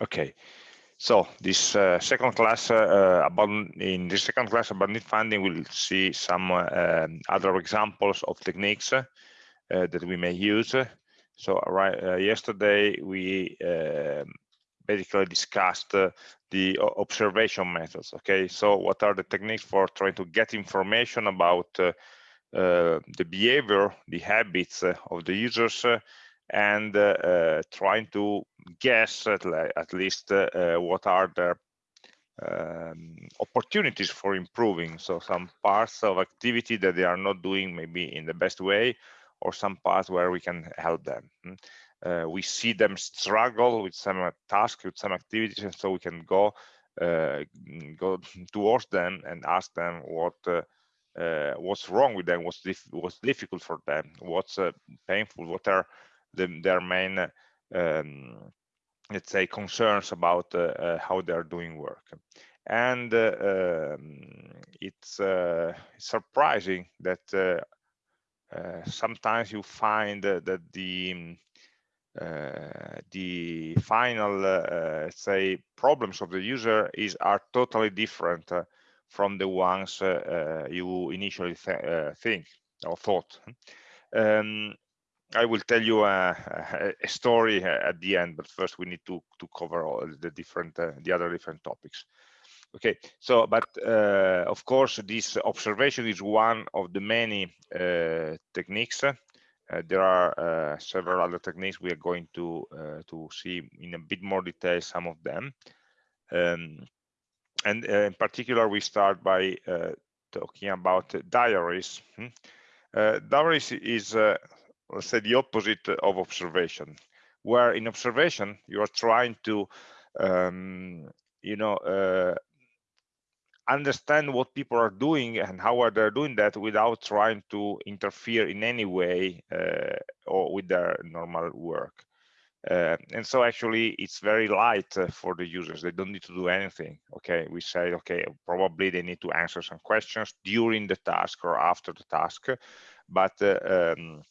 Okay, so this uh, second class uh, about in this second class about need finding, we'll see some uh, other examples of techniques uh, that we may use. So right uh, yesterday we um, basically discussed uh, the observation methods. Okay, so what are the techniques for trying to get information about the behavior, the habits of the users and uh, uh, trying to guess at, at least uh, what are the um, opportunities for improving. So some parts of activity that they are not doing maybe in the best way, or some parts where we can help them. Hmm? Uh, we see them struggle with some uh, tasks, with some activities, and so we can go uh, go towards them and ask them what what's wrong with them, what's dif what's difficult for them, what's painful, what are the, their main um, let's say concerns about uh, uh, how they are doing work. And uh, um, it's surprising that sometimes you find that the uh, the final uh, say problems of the user is are totally different uh, from the ones you initially th think or thought. Um, I will tell you a, a, story at the end, but first we need to to cover all the different uh, the other different topics. Okay, so but uh, of course this observation is one of the many uh, techniques. Uh, there are uh, several other techniques we are going to uh, to see in a bit more detail some of them. Um, and in particular, we start by talking about diaries. Hmm? diaries is let's say the opposite of observation. Where in observation you are trying to um, you know uh, understand what people are doing and how are they doing that without trying to interfere in any way uh, or with their normal work. Uh, and so actually it's very light uh, for the users. They don't need to do anything okay? We say okay probably they need to answer some questions during the task or after the task but uh, um,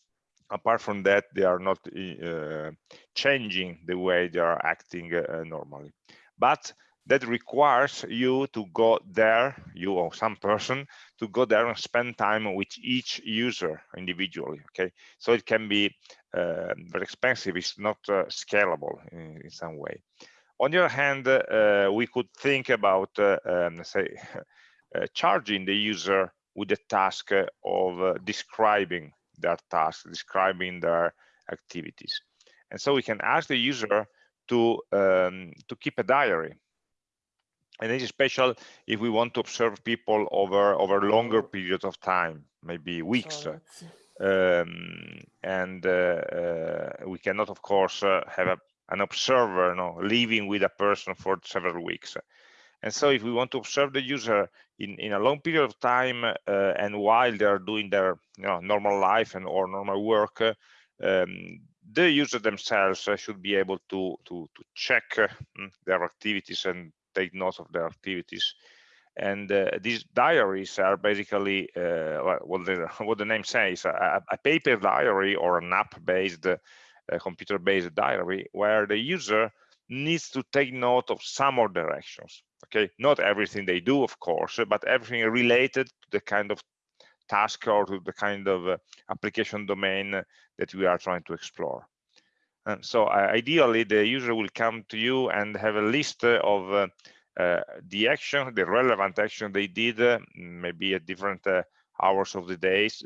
apart from that, they are not uh, changing the way they are acting uh, normally. But that requires you to go there, you or some person, to go there and spend time with each user individually, okay? So it can be uh, very expensive, it's not uh, scalable in, in, some way. On the other hand, uh, we could think about, um, say, charging the user with the task of describing their tasks, describing their activities. And so we can ask the user to, um, to keep a diary. And this is special if we want to observe people over, over longer periods of time, maybe weeks. Um, and uh, uh, we cannot, of course, uh, have a, an observer no, living with a person for several weeks. And so if we want to observe the user in, in a long period of time uh, and while they're doing their you know, normal life and or normal work, uh, um, the user themselves uh, should be able to, to, to check uh, mm, their activities and take notes of their activities. And these diaries are basically what, the, what the name says, a, a paper diary or an app-based, computer-based diary where the user needs to take note of some of their actions okay? Not everything they do of course but everything related to the kind of task or to the kind of uh, application domain that we are trying to explore. And so uh, ideally the user will come to you and have a list of uh, uh the action the relevant action they did uh, maybe at different uh, hours of the days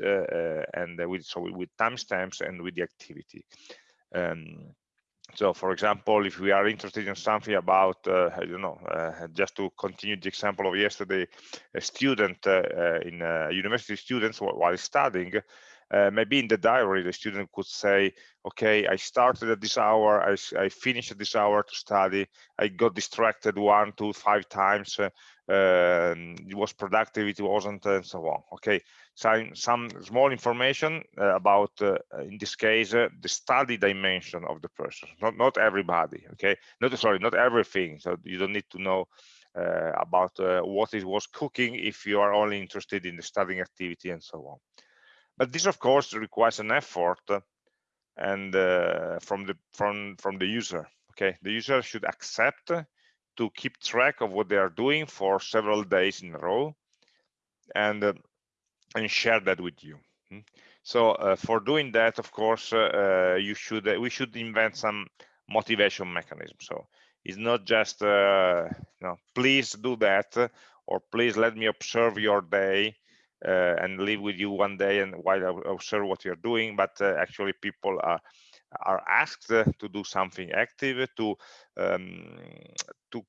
and with so with timestamps and with the activity. Um, so, for example, if we are interested in something about, uh, I don't know, uh, just to continue the example of yesterday, a student uh, uh in uh, university students while studying, uh, maybe in the diary, the student could say, okay, I started at this hour, I, I finished at this hour to study, I got distracted one, two, five times, uh, um, it was productive, it wasn't, and so on. Okay, so some small information uh, about, uh, in this case, uh, the study dimension of the person, not, not everybody, okay? Not, sorry, not everything, so you don't need to know uh, about what it was cooking if you are only interested in the studying activity and so on. But this, of course, requires an effort and uh, from the from from the user. okay the user should accept to keep track of what they are doing for several days in a row and uh, and share that with you hmm? so uh, for doing that of course uh, uh you should uh, we should invent some motivation mechanism so it's not just uh, you know please do that or please let me observe your day and live with you one day and while I observe what you're doing. But actually people are are asked to do something active to um, to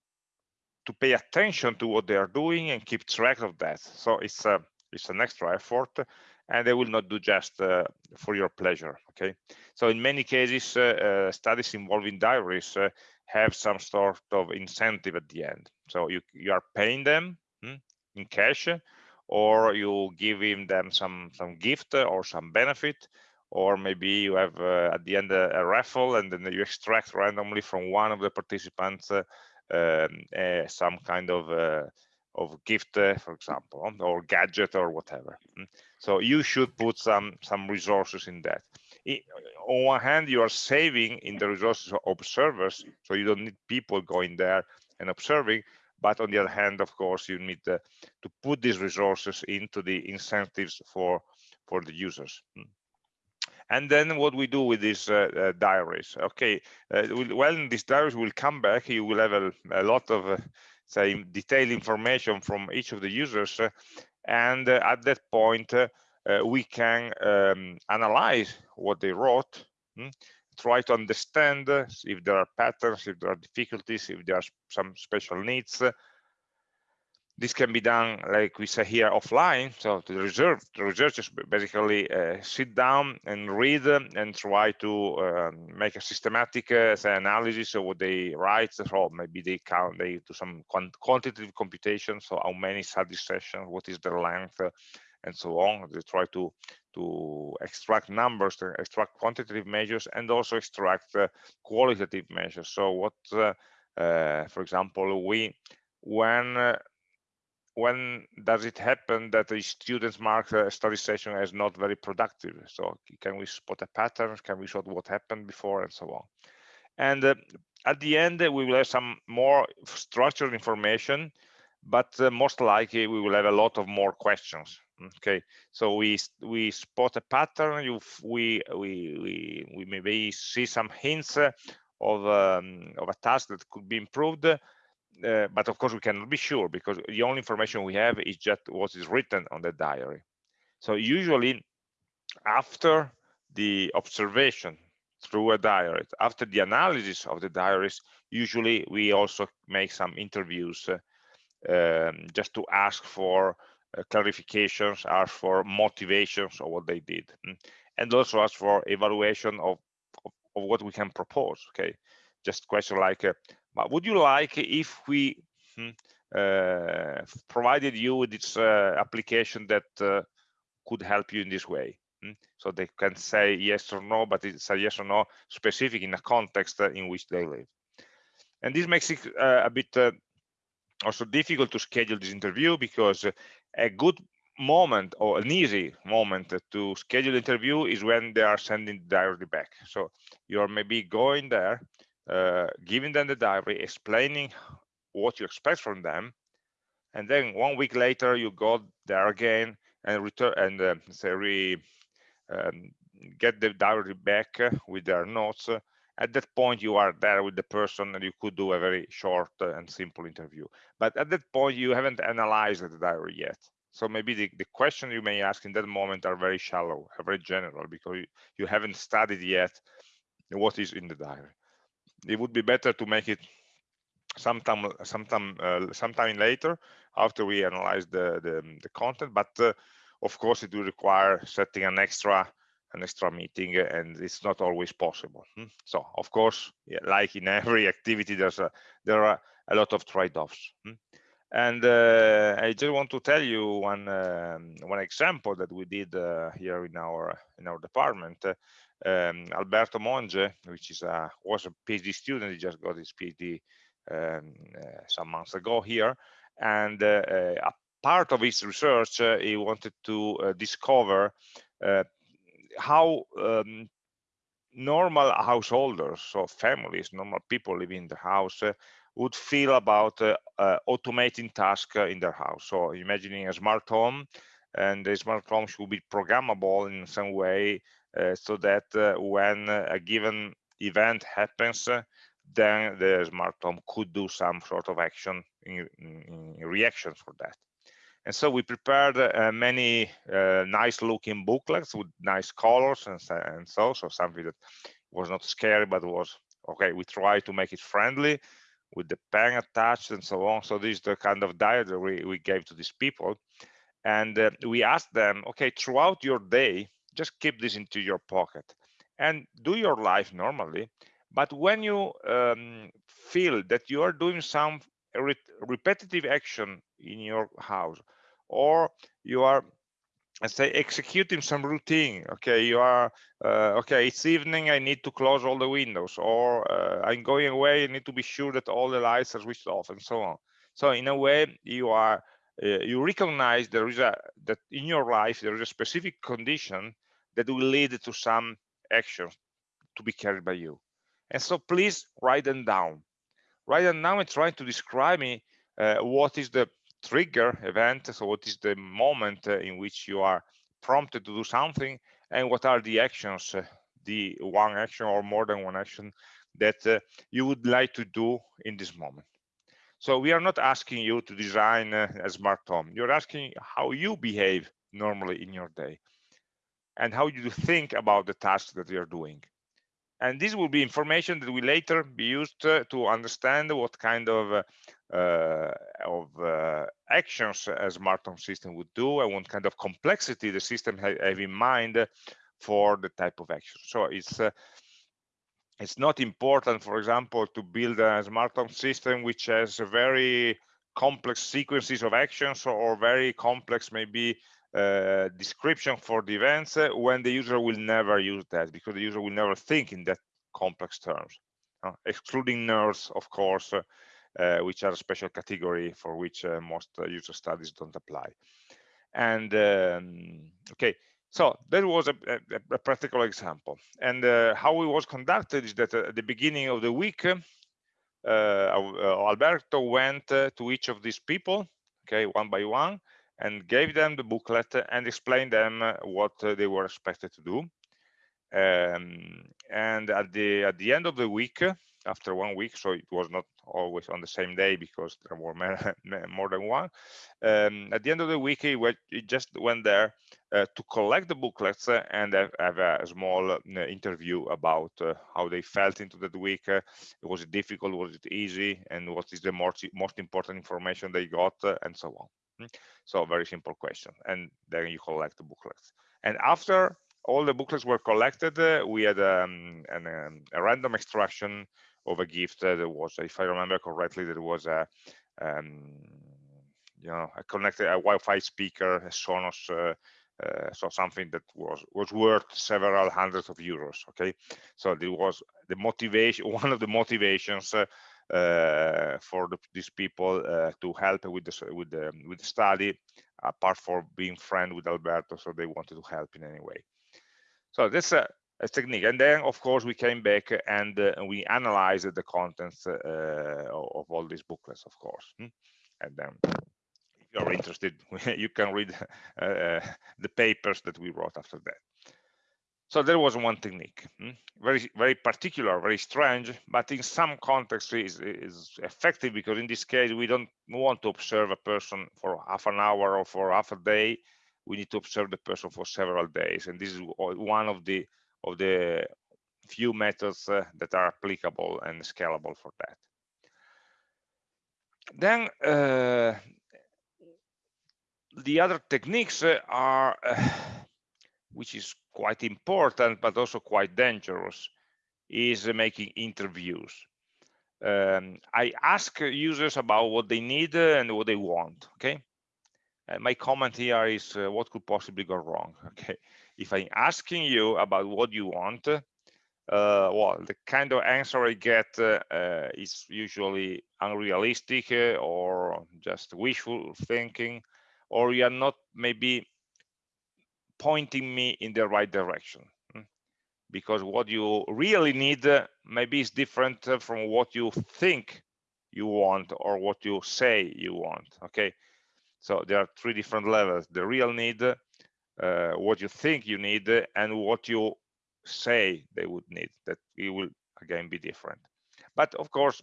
to pay attention to what they are doing and keep track of that. So it's a it's an extra effort and they will not do just uh, for your pleasure okay? So in many cases uh, uh, studies involving diaries uh, have some sort of incentive at the end. So you you are paying them hmm, in cash or you give him them some some gift or some benefit or maybe you have uh, at the end a, a, raffle and then you extract randomly from one of the participants uh, um, uh, some kind of uh, of gift, uh, for example, or gadget or whatever. Mm. So you should put some some resources in that. on one hand, you are saving in the resources of observers, so you don't need people going there and observing. But on the other hand, of course, you need to, to put these resources into the incentives for for the users. Mm and then what we do with these uh, uh, diaries okay uh, when these diaries will come back you will have a, a lot of uh, say detailed information from each of the users uh, and uh, at that point we can um, analyze what they wrote hmm? Try to understand if there are patterns if there are difficulties if there are some special needs. This can be done like we say here offline. So the reserve the researchers basically uh, sit down and read and try to um, make a systematic uh, analysis of what they write. So maybe they count they do some quant quantitative computation so how many study sessions what is their length uh, and so on. They try to to extract numbers to extract quantitative measures and also extract uh, qualitative measures so what uh, uh, for example we when when does it happen that the students mark a study session as not very productive? So can we spot a pattern? Can we spot what happened before and so on? And uh, at the end, uh, we will have some more structured information, but uh, most likely we will have a lot of more questions. Okay, so we we spot a pattern. You we we we maybe see some hints uh, of um, of a task that could be improved uh, but of course we cannot be sure because the only information we have is just what is written on the diary. So usually after the observation through a diary, after the analysis of the diaries, usually we also make some interviews uh, um, just to ask for clarifications, ask for motivations of what they did, mm. and also ask for evaluation of, of, of, what we can propose, okay? Just question like, uh, but would you like if we hmm, uh, provided you with this uh, application that uh, could help you in this way? Hmm? So they can say yes or no, but it's a yes or no specific in a context uh, in which they live. And this makes it uh, a bit uh, also difficult to schedule this interview because a good moment or an easy moment to schedule interview is when they are sending the diary back. So you're maybe going there uh, giving them the diary, explaining what you expect from them, and then one week later you go there again and return and uh, say re, um, get the diary back with their notes. At that point, you are there with the person, and you could do a very short and simple interview. But at that point, you haven't analyzed the diary yet. So maybe the, the question you may ask in that moment are very shallow, very general, because you, you haven't studied yet what is in the diary it would be better to make it sometime sometime uh, sometime later after we analyze the the, the content but uh, of course it will require setting an extra an extra meeting and it's not always possible hmm? so of course like in every activity there's a there are a lot of trade-offs hmm? and uh, i just want to tell you one um, one example that we did uh, here in our in our department um, Alberto Monge, which is a was a PhD student, he just got his PhD um, uh, some months ago here, and uh, uh a part of his research uh, he wanted to uh, discover how um, normal householders, so families, normal people living in the house, uh, would feel about uh, uh, automating tasks in their house. So imagining a smart home, and the smart home should be programmable in some way uh, so that uh, when a given event happens, uh, then the smart home could do some sort of action in, in, in reaction for that. And so we prepared uh, many uh, nice looking booklets with nice colors and, and so, so something that was not scary, but was, okay, we try to make it friendly with the pen attached and so on. So this is the kind of diet that we, we gave to these people. And uh, we asked them, okay, throughout your day, just keep this into your pocket and do your life normally. But when you um, feel that you are doing some re repetitive action in your house or you are let's say executing some routine okay? You are uh, okay it's evening i need to close all the windows or uh, i'm going away i need to be sure that all the lights are switched off and so on. So in a way you are uh, you recognize there is a that in your life there is a specific condition that will lead to some actions to be carried by you. And so please write them down write now, down and try to describe me uh, what is the trigger event so what is the moment uh, in which you are prompted to do something and what are the actions uh, the one action or more than one action that uh, you would like to do in this moment. So we are not asking you to design a smart home. You're asking how you behave normally in your day and how you think about the tasks that you're doing and this will be information that will later be used uh, to understand what kind of uh, uh, of uh, actions a smart home system would do and what kind of complexity the system ha have in mind for the type of action. So it's uh, it's not important, for example, to build a smart home system which has very complex sequences of actions or very complex maybe uh, description for the events uh, when the user will never use that because the user will never think in that complex terms, uh, excluding nerds, of course, uh, uh, which are a special category for which uh, most uh, user studies don't apply. And um, okay, so that was a, a, a practical example. And uh, how it was conducted is that at the beginning of the week, Alberto went to each of these people, okay, one by one, and gave them the booklet and explained them what they were expected to do. Um, and at the at the end of the week, after one week, so it was not always on the same day because there were more than one. Um, at the end of the week, he, went, he just went there uh, to collect the booklets and have, a small uh, interview about uh, how they felt into that week. Uh, was it difficult? Was it easy? And what is the most, most important information they got uh, and so on. So very simple question. And then you collect the booklets. And after all the booklets were collected, uh, we had um, an, um, a random extraction of a gift uh, that was, if I remember correctly, that was a, um, you know, a connected a Wi-Fi speaker, a Sonos, uh, uh, so something that was was worth several hundreds of euros. Okay, so there was the motivation, one of the motivations. Uh, for the, these people uh, to help with the with the with the study, apart from being friend with Alberto, so they wanted to help in any way. So that's a, a technique. And then, of course, we came back and uh, we analyzed the contents of all these booklets, of course. Hmm? And then if you're interested, you can read uh, the papers that we wrote after that. So there was one technique, hmm? very very particular, very strange, but in some contexts is, is effective because in this case we don't want to observe a person for half an hour or for half a day we need to observe the person for several days. And this is one of the of the few methods uh, that are applicable and scalable for that. Then uh, the other techniques are, uh, which is quite important, but also quite dangerous, is making interviews. Um, I ask users about what they need and what they want, okay? Uh, my comment here is uh, what could possibly go wrong okay if i'm asking you about what you want uh, well the kind of answer i get uh, uh, is usually unrealistic uh, or just wishful thinking or you are not maybe pointing me in the right direction hmm? because what you really need uh, maybe is different uh, from what you think you want or what you say you want okay? So there are three different levels the real need uh, what you think you need and what you say they would need that it will again be different. But of course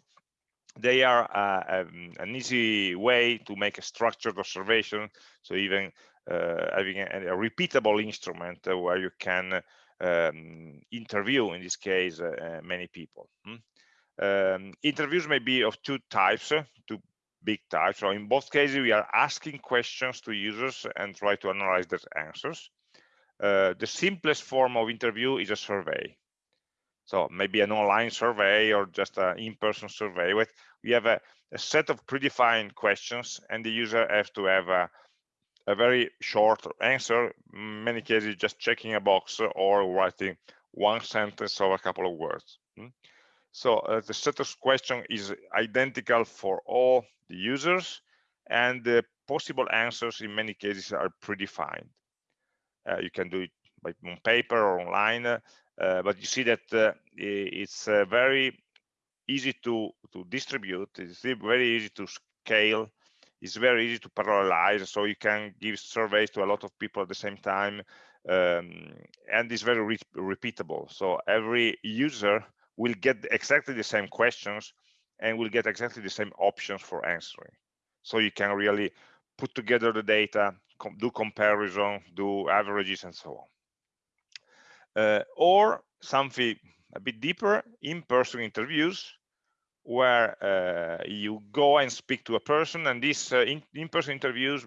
they are uh, um, an easy way to make a structured observation. So even uh, having a, a, repeatable instrument uh, where you can um, interview in this case uh, many people hmm? um, interviews may be of two types two big types. So in both cases we are asking questions to users and try to analyze their answers. Uh, the simplest form of interview is a survey. So maybe an online survey or just an in-person survey with we have a, a, set of predefined questions and the user has to have a, a very short answer in many cases just checking a box or writing one sentence or a couple of words hmm? so uh, the set of question is identical for all the users and the possible answers in many cases are predefined uh, you can do it by on paper or online uh, but you see that uh, it's uh, very easy to to distribute it's very easy to scale it's very easy to parallelize so you can give surveys to a lot of people at the same time um, and it's very re repeatable. So every user will get exactly the same questions and will get exactly the same options for answering. So you can really put together the data com do comparison do averages and so on. Uh, or something a bit deeper in-person interviews where uh, you go and speak to a person and these uh, in-person in interviews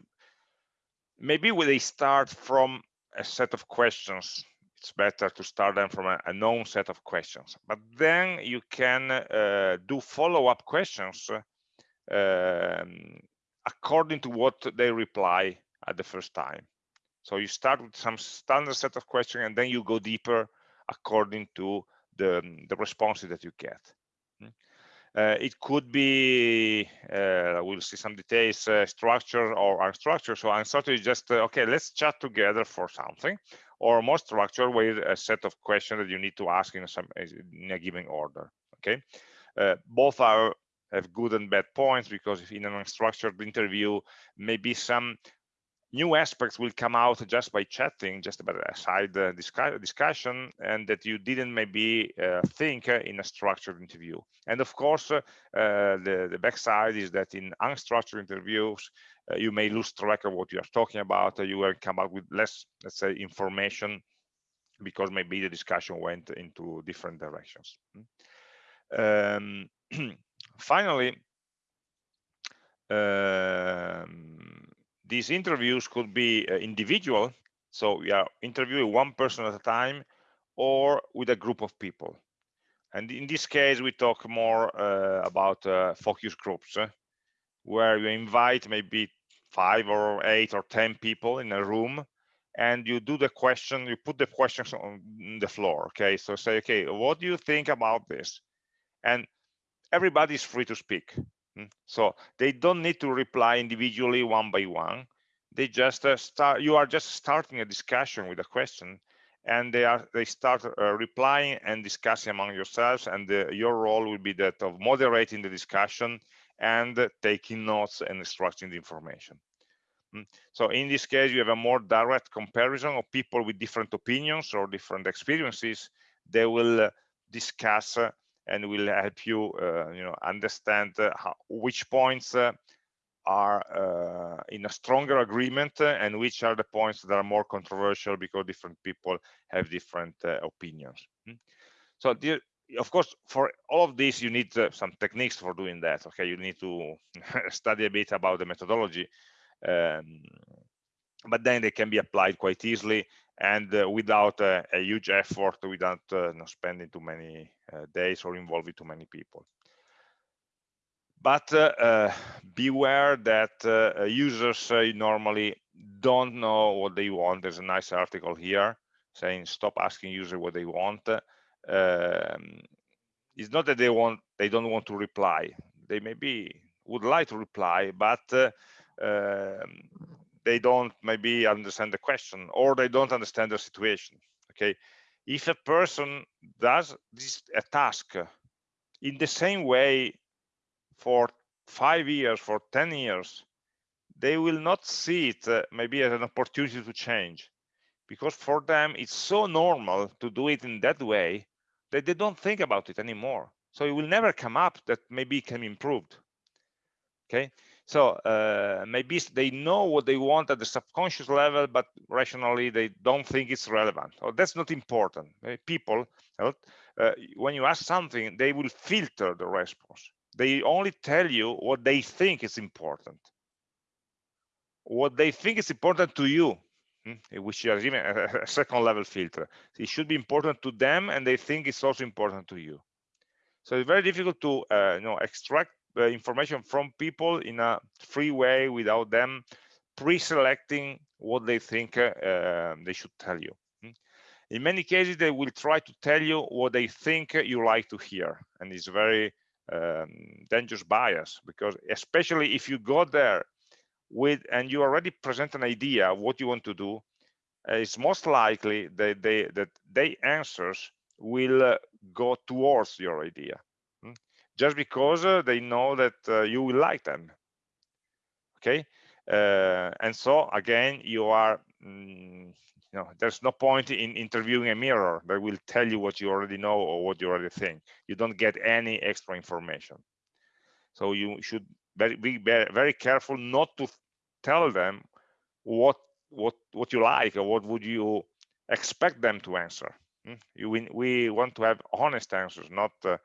maybe when they start from a set of questions. It's better to start them from a, a known set of questions. But then you can uh, do follow-up questions um, according to what they reply at the first time. So you start with some standard set of questions and then you go deeper according to the, the responses that you get uh, it could be, uh, we'll see some details, uh, structure or unstructured. So unstructured is just, uh, okay, let's chat together for something, or more structured with a set of questions that you need to ask in, some, in a given order, okay? Uh, both are have good and bad points because in an unstructured interview, maybe some new aspects will come out just by chatting, just about a side uh, discussion, and that you didn't maybe uh, think uh, in a structured interview. And of course, uh, the, the backside is that in unstructured interviews, uh, you may lose track of what you are talking about. you will come up with less, let's say, information because maybe the discussion went into different directions. Um, finally, um, these interviews could be uh, individual. So we are interviewing one person at a time or with a group of people. And in this case we talk more uh, about uh, focus groups eh, where you invite maybe five or eight or ten people in a room and you do the question you put the questions on the floor okay? So say okay what do you think about this? And everybody is free to speak? So they don't need to reply individually one by one. They just uh, start, you are just starting a discussion with a question and they are they start uh, replying and discussing among yourselves and uh, your role will be that of moderating the discussion and taking notes and extracting the information hmm? so in this case you have a more direct comparison of people with different opinions or different experiences they will uh, discuss uh, and will help you uh, you know understand uh, how, which points uh, are in a stronger agreement and which are the points that are more controversial because different people have different opinions hmm? so of course for all of this you need uh, some techniques for doing that okay you need to study a bit about the methodology um, but then they can be applied quite easily and uh, without a huge effort without uh, not spending too many uh, days or involving too many people. But beware that users normally don't know what they want. There's a nice article here saying stop asking users what they want. Um, it's not that they want they don't want to reply. They maybe would like to reply but uh, um, they don't maybe understand the question or they don't understand the situation okay if a person does this a task in the same way for five years, for 10 years, they will not see it uh, maybe as an opportunity to change because for them it's so normal to do it in that way that they don't think about it anymore. So it will never come up that maybe it can be improved. Okay, so uh, maybe they know what they want at the subconscious level, but rationally they don't think it's relevant. Or that's not important. Uh, people, uh, when you ask something, they will filter the response. They only tell you what they think is important. What they think is important to you, hmm, which is even a second level filter. It should be important to them, and they think it's also important to you. So it's very difficult to uh, you know extract information from people in a free way without them pre-selecting what they think uh, um, they should tell you. In many cases, they will try to tell you what they think you like to hear, and it's very um, dangerous bias because especially if you go there with and you already present an idea of what you want to do, uh, it's most likely that they that they answers will uh, go towards your idea just because uh, they know that uh, you will like them. Okay? Uh, and so again you are mm, you know there's no point in interviewing a mirror that will tell you what you already know or what you already think. You don't get any extra information. So you should very, be very careful not to tell them what what what you like or what would you expect them to answer. Hmm? we, we want to have honest answers not uh,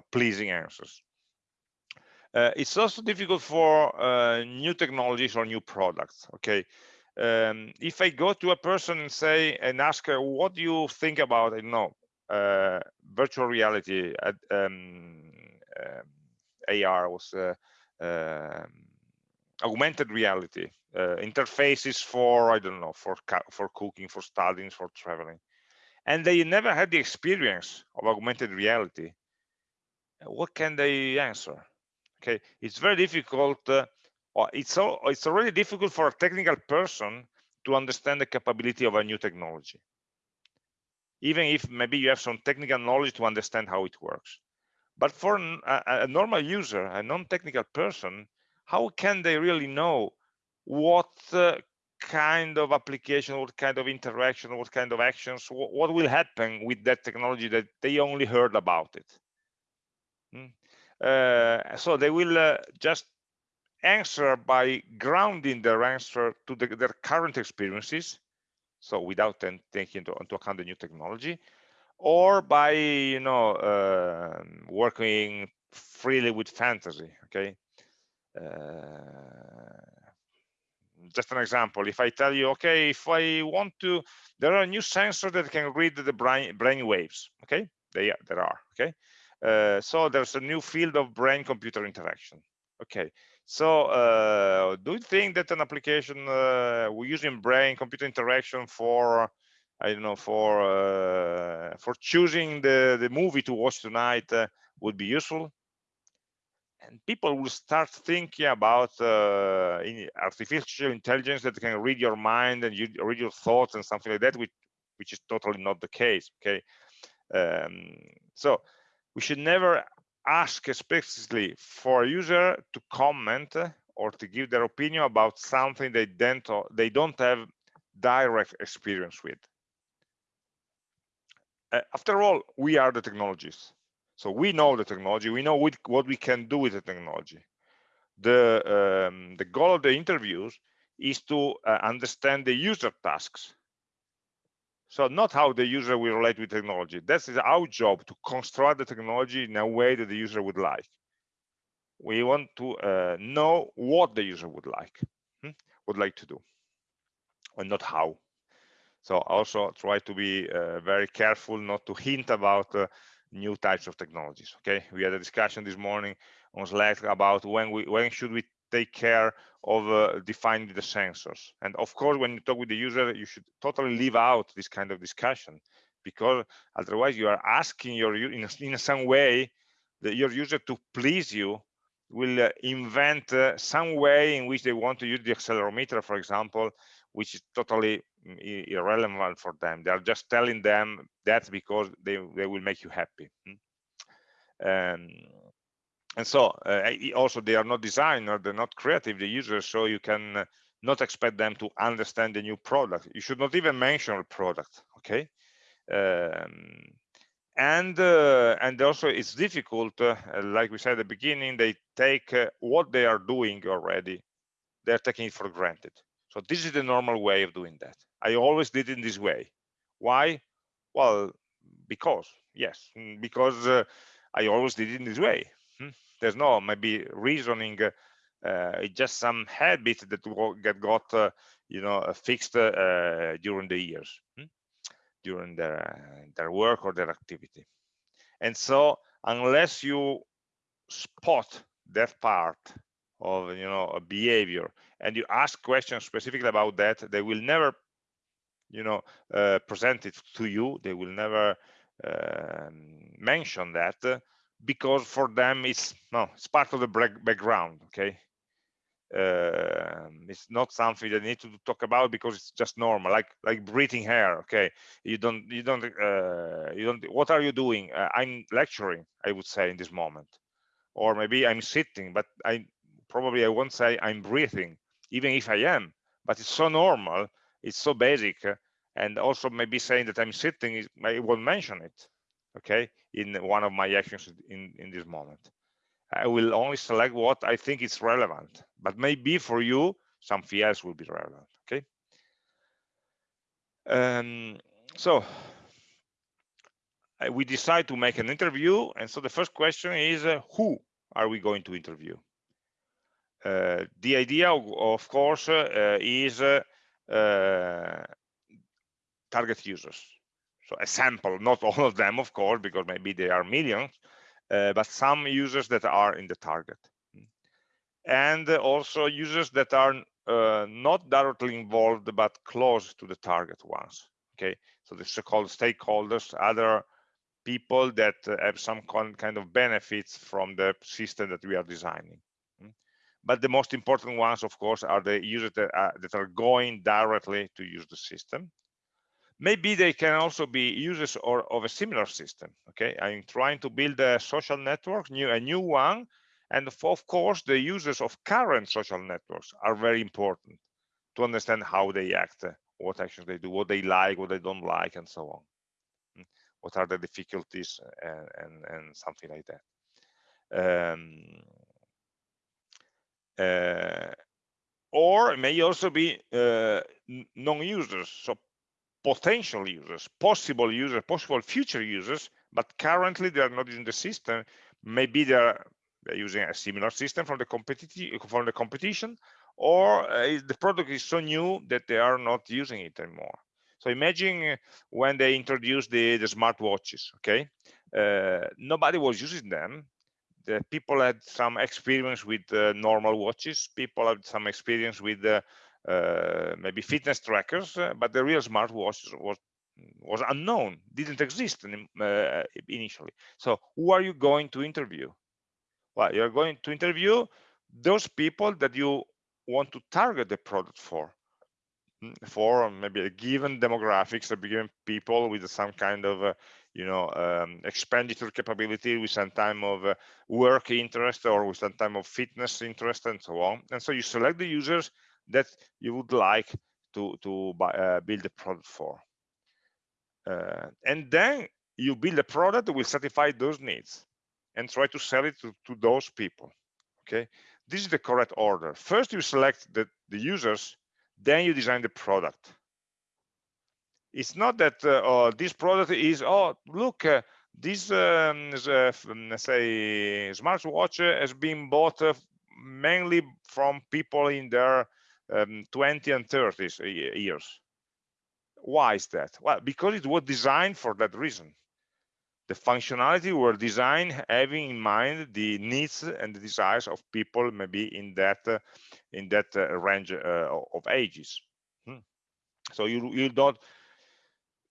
pleasing answers. Uh, it's also difficult for uh, new technologies or new products. Okay, um, if I go to a person and say and ask her, what do you think about, I know, uh, virtual reality, um, AR was uh, um, augmented reality, uh, interfaces for I don't know, for for cooking, for studying, for traveling, and they never had the experience of augmented reality what can they answer? Okay, it's very difficult. Uh, it's all, it's already difficult for a technical person to understand the capability of a new technology. Even if maybe you have some technical knowledge to understand how it works. But for a, a normal user, a non-technical person, how can they really know what uh, kind of application, what kind of interaction, what kind of actions, what, what will happen with that technology that they only heard about it? Mm. Uh, so they will uh, just answer by grounding their answer to the, their current experiences, so without taking into, into, account the new technology, or by you know uh, working freely with fantasy. Okay. Uh, just an example if i tell you okay if i want to there are new sensors that can read the brain brain waves okay they there are okay uh, so there's a new field of brain computer interaction. Okay, so uh, do you think that an application uh, we're using brain computer interaction for, I don't know, for uh, for choosing the, the movie to watch tonight uh, would be useful? And people will start thinking about in artificial intelligence that can read your mind and you read your thoughts and something like that, which, which is totally not the case, okay? Um, so we should never ask explicitly for a user to comment or to give their opinion about something they don't they don't have direct experience with. Uh, after all we are the technologies. So we know the technology we know what we can do with the technology. The um, the goal of the interviews is to uh, understand the user tasks so not how the user will relate with technology. That is our job to construct the technology in a way that the user would like. We want to uh, know what the user would like, hmm? would like to do, and not how. So also try to be uh, very careful not to hint about uh, new types of technologies. Okay, we had a discussion this morning on Slack about when we when should we take care of uh, defining the sensors. And of course, when you talk with the user, you should totally leave out this kind of discussion because otherwise you are asking your in, in some way that your user to please you will uh, invent uh, some way in which they want to use the accelerometer, for example, which is totally mm, irrelevant for them. They are just telling them that because they they will make you happy. Um, and so uh, also they are not designer they're not creative. The users so you can uh, not expect them to understand the new product. You should not even mention a product okay? Um, and uh, and also it's difficult uh, like we said at the beginning they take uh, what they are doing already they're taking it for granted. So this is the normal way of doing that. I always did it in this way. Why? Well because yes mm, because uh, i always did it in this way? There's no maybe reasoning uh, uh, it's just some habit that get got you know fixed during the years hmm? during their, their work or their activity. And so unless you spot that part of you know a behavior and you ask questions specifically about that, they will never you know uh, present it to you. They will never uh, mention that because for them it's no it's part of the background okay? Uh, it's not something you need to talk about because it's just normal like like breathing hair okay? You don't you don't uh, you don't what are you doing? Uh, i'm lecturing i would say in this moment. Or maybe i'm sitting but i probably i won't say i'm breathing even if i am but it's so normal it's so basic and also maybe saying that i'm sitting i won't mention it okay in one of my actions in in this moment I will only select what I think is relevant, but maybe for you, something else will be relevant, okay? Um, so we decide to make an interview. And so the first question is, uh, who are we going to interview? Uh, the idea, of, of course, uh, is uh, uh, target users. So a sample, not all of them, of course, because maybe there are millions, uh, but some users that are in the target. And also users that are uh, not directly involved but close to the target ones okay? So the so-called stakeholders other people that have some kind of benefits from the system that we are designing. Hmm. but the most important ones of course are the users that are, that are going directly to use the system maybe they can also be users or of a similar system okay? I'm trying to build a social network new a new one and of course the users of current social networks are very important to understand how they act what actions they do what they like what they don't like and so on. Hmm. what are the difficulties and and, and something like that. Um, uh, or may also be uh, non-users so potential users, possible users, possible future users, but currently they are not using the system. Maybe they're, they're using a similar system from the from the competition, or uh, the product is so new that they are not using it anymore. So imagine when they introduced the, the smartwatches, okay? Uh, nobody was using them. The people had some experience with uh, normal watches. People had some experience with uh, maybe fitness trackers, uh, but the real smartwatch was was unknown, didn't exist uh, initially. So who are you going to interview? Well, you're going to interview those people that you want to target the product for mm, for maybe a given demographics a given people with some kind of uh, you know um, expenditure capability with some time of uh, work interest or with some time of fitness interest and so on and so you select the users that you would like to to buy, uh, build a product for. Uh, and then you build a product that will satisfy those needs and try to sell it to, to those people okay? This is the correct order. First you select the, the users then you design the product. It's not that uh, oh, this product is oh look uh, this um, is, uh, let's say smartwatch has been bought uh, mainly from people in their um, 20 and 30 years. Why is that? Well, because it was designed for that reason. The functionality were designed having in mind the needs and the desires of people maybe in that uh, in that uh, range uh, of ages. Hmm. So you you don't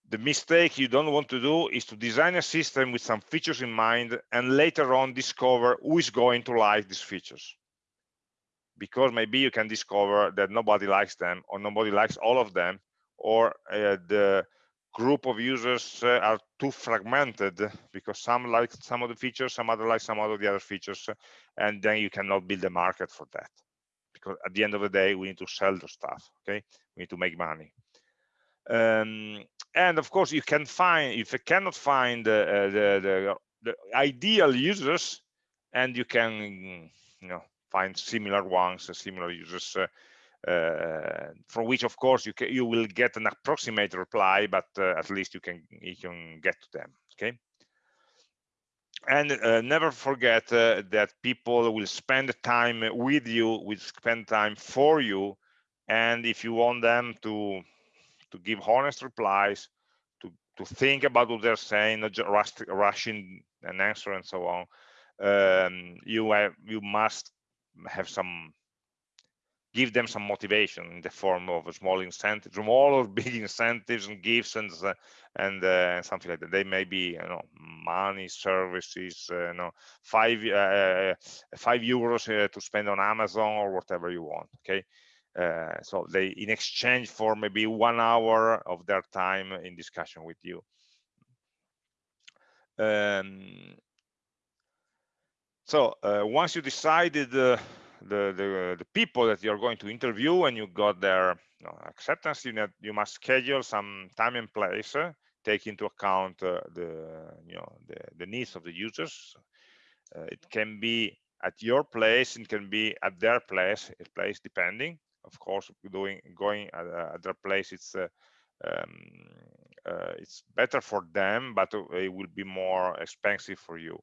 the mistake you don't want to do is to design a system with some features in mind and later on discover who is going to like these features because maybe you can discover that nobody likes them or nobody likes all of them or uh, the group of users uh, are too fragmented because some like some of the features some other like some of the other features and then you cannot build a market for that. Because at the end of the day we need to sell the stuff okay? We need to make money. Um, and of course you can find if you cannot find uh, the, the, the ideal users and you can you know find similar ones similar users uh, uh, from which of course you can, you will get an approximate reply but uh, at least you can you can get to them okay? And uh, never forget uh, that people will spend time with you will spend time for you and if you want them to to give honest replies to to think about what they're saying not just rushing an answer and so on um, you have you must have some give them some motivation in the form of a small incentive, small or big incentives and gifts and uh, and uh, something like that. They may be you know money, services, uh, you know five uh, uh, five euros to spend on Amazon or whatever you want. Okay. so they in exchange for maybe one hour of their time in discussion with you um, so once you decided the, the, the people that you're going to interview and you got their you know, acceptance, you, need, you must schedule some time and place, uh, take into account uh, the, you know, the, the needs of the users. Uh, it can be at your place, it can be at their place, place depending. Of course, doing going at, at their place, it's uh, um, uh, it's better for them, but it will be more expensive for you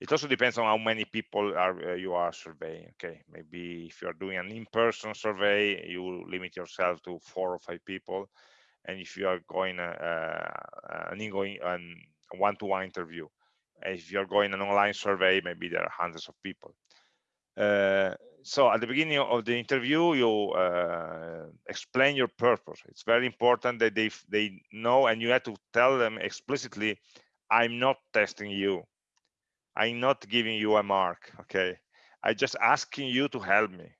it also depends on how many people are uh, you are surveying okay? Maybe if you are doing an in-person survey you limit yourself to four or five people. And if you are going uh, uh an ingoing um, one-to-one -one interview if you're going an online survey maybe there are hundreds of people. Uh, so at the beginning of the interview you uh, explain your purpose. It's very important that they they know and you have to tell them explicitly i'm not testing you I'm not giving you a mark, okay? I'm just asking you to help me.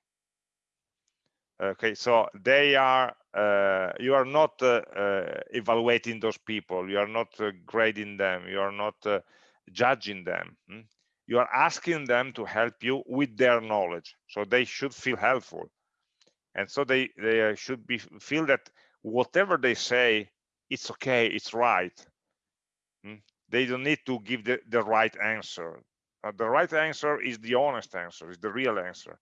Okay, so they are, uh, you are not uh, uh, evaluating those people, you are not uh, grading them, you are not uh, judging them. Hmm? You are asking them to help you with their knowledge, so they should feel helpful. And so they, they uh, should be feel that whatever they say, it's okay, it's right. Hmm? They don't need to give the, the right answer. Uh, the right answer is the honest answer is the real answer.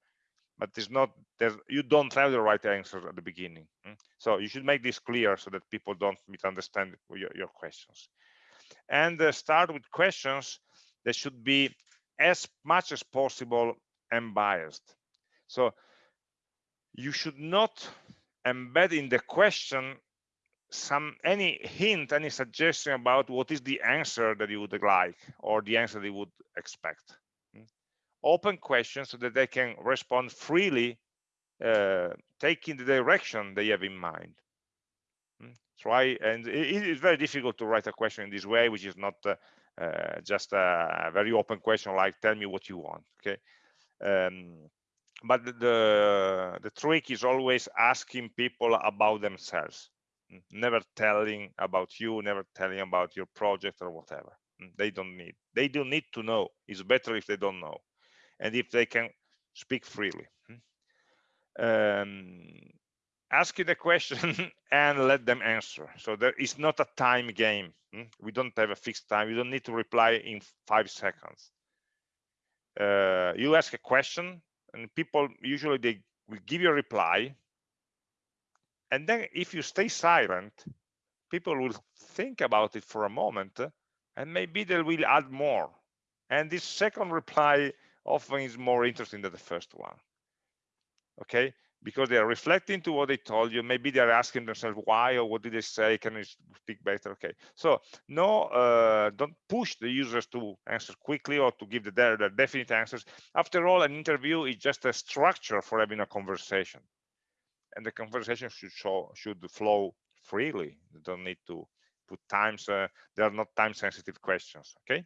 But it's not there's you don't have the right answer at the beginning hmm? so you should make this clear so that people don't misunderstand your, your questions. And uh, start with questions that should be as much as possible unbiased. So you should not embed in the question some any hint any suggestion about what is the answer that you would like or the answer they would expect hmm? open questions so that they can respond freely uh, taking the direction they have in mind try hmm? and it is very difficult to write a question in this way which is not uh, uh, just a very open question like tell me what you want okay um, but the the trick is always asking people about themselves never telling about you never telling about your project or whatever. Mm, they don't need they don't need to know. It's better if they don't know and if they can speak freely. Mm. um, asking a question and let them answer. So there is not a time game. Mm. we don't have a fixed time. You don't need to reply in five seconds. Uh, you ask a question and people usually they will give you a reply and then if you stay silent, people will think about it for a moment and maybe they will add more. And this second reply often is more interesting than the first one. Okay, because they are reflecting to what they told you. Maybe they're asking themselves why or what did they say? Can you speak better? Okay, so no, uh, don't push the users to answer quickly or to give the, their, their definite answers. After all, an interview is just a structure for having a conversation and the conversation should show should flow freely. You don't need to put times uh, they are not time sensitive questions okay?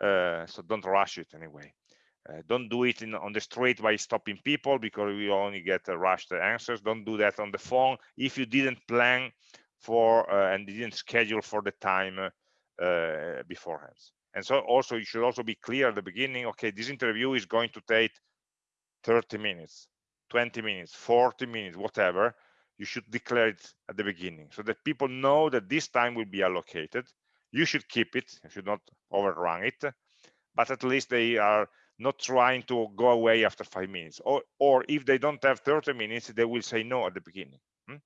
Uh, so don't rush it anyway. Uh, don't do it in, on the street by stopping people because we only get uh, rushed answers. Don't do that on the phone. If you didn't plan for uh, and didn't schedule for the time uh, beforehand. And so also you should also be clear at the beginning, okay, this interview is going to take 30 minutes, 20 minutes, 40 minutes, whatever. You should declare it at the beginning so that people know that this time will be allocated. You should keep it, you should not overrun it, but at least they are not trying to go away after five minutes. Or, or if they don't have 30 minutes, they will say no at the beginning. Hmm?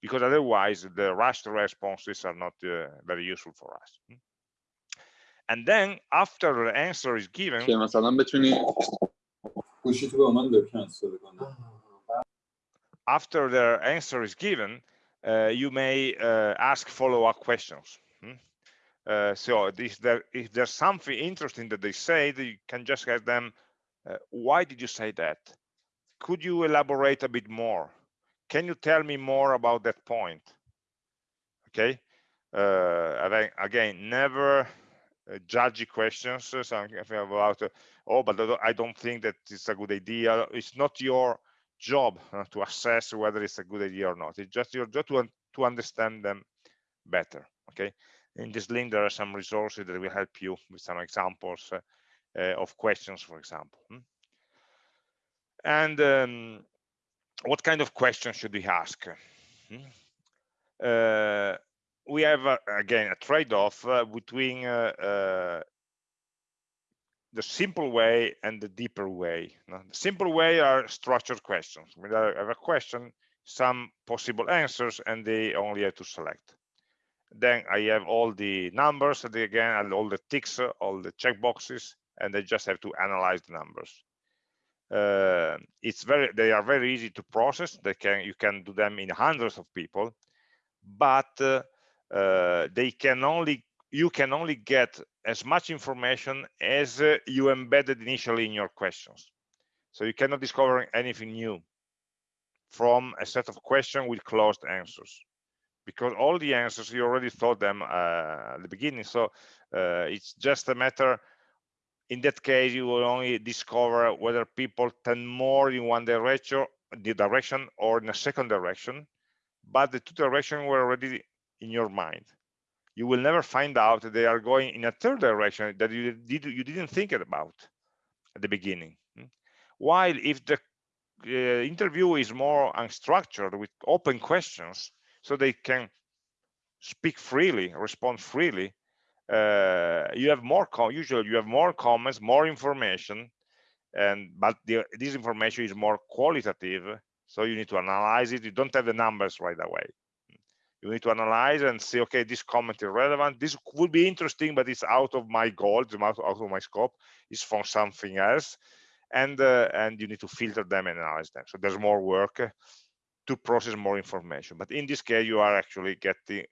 Because otherwise the rushed responses are not uh, very useful for us. Hmm? And then after the answer is given, after the answer is given, uh, you may uh, ask follow-up questions. Hmm? Uh, so if, there, if there's something interesting that they say, you can just ask them, uh, why did you say that? Could you elaborate a bit more? Can you tell me more about that point? Okay. Uh, again, never uh, judgy questions. Something about, oh, but I don't think that it's a good idea. It's not your job uh, to assess whether it's a good idea or not. It's just your job to, to understand them better. Okay. In this link, there are some resources that will help you with some examples uh, uh, of questions, for example. Hmm? And um, what kind of questions should we ask? Uh, we have, uh, again, a trade-off uh, between uh, the simple way and the deeper way. the simple way are structured questions. I have a question, some possible answers, and they only have to select. Then I have all the numbers, and again, and all the ticks, all the checkboxes, and they just have to analyze the numbers. Uh, it's very, they are very easy to process. They can, you can do them in hundreds of people, but uh, uh, they can only you can only get as much information as uh, you embedded initially in your questions. So you cannot discover anything new from a set of questions with closed answers because all the answers you already thought them uh, at the beginning. So uh, it's just a matter in that case you will only discover whether people tend more in one direction the direction or in a second direction but the two directions were already in your mind. You will never find out that they are going in a third direction that you did you didn't think about at the beginning. Hmm? while if the uh, interview is more unstructured with open questions so they can speak freely respond freely uh, you have more usually you have more comments more information and but the, this information is more qualitative so you need to analyze it. You don't have the numbers right away you need to analyze and say, okay, this comment is relevant. This would be interesting, but it's out of my goal, out, of my scope. It's from something else, and uh, and you need to filter them and analyze them. So there's more work to process more information. But in this case, you are actually getting,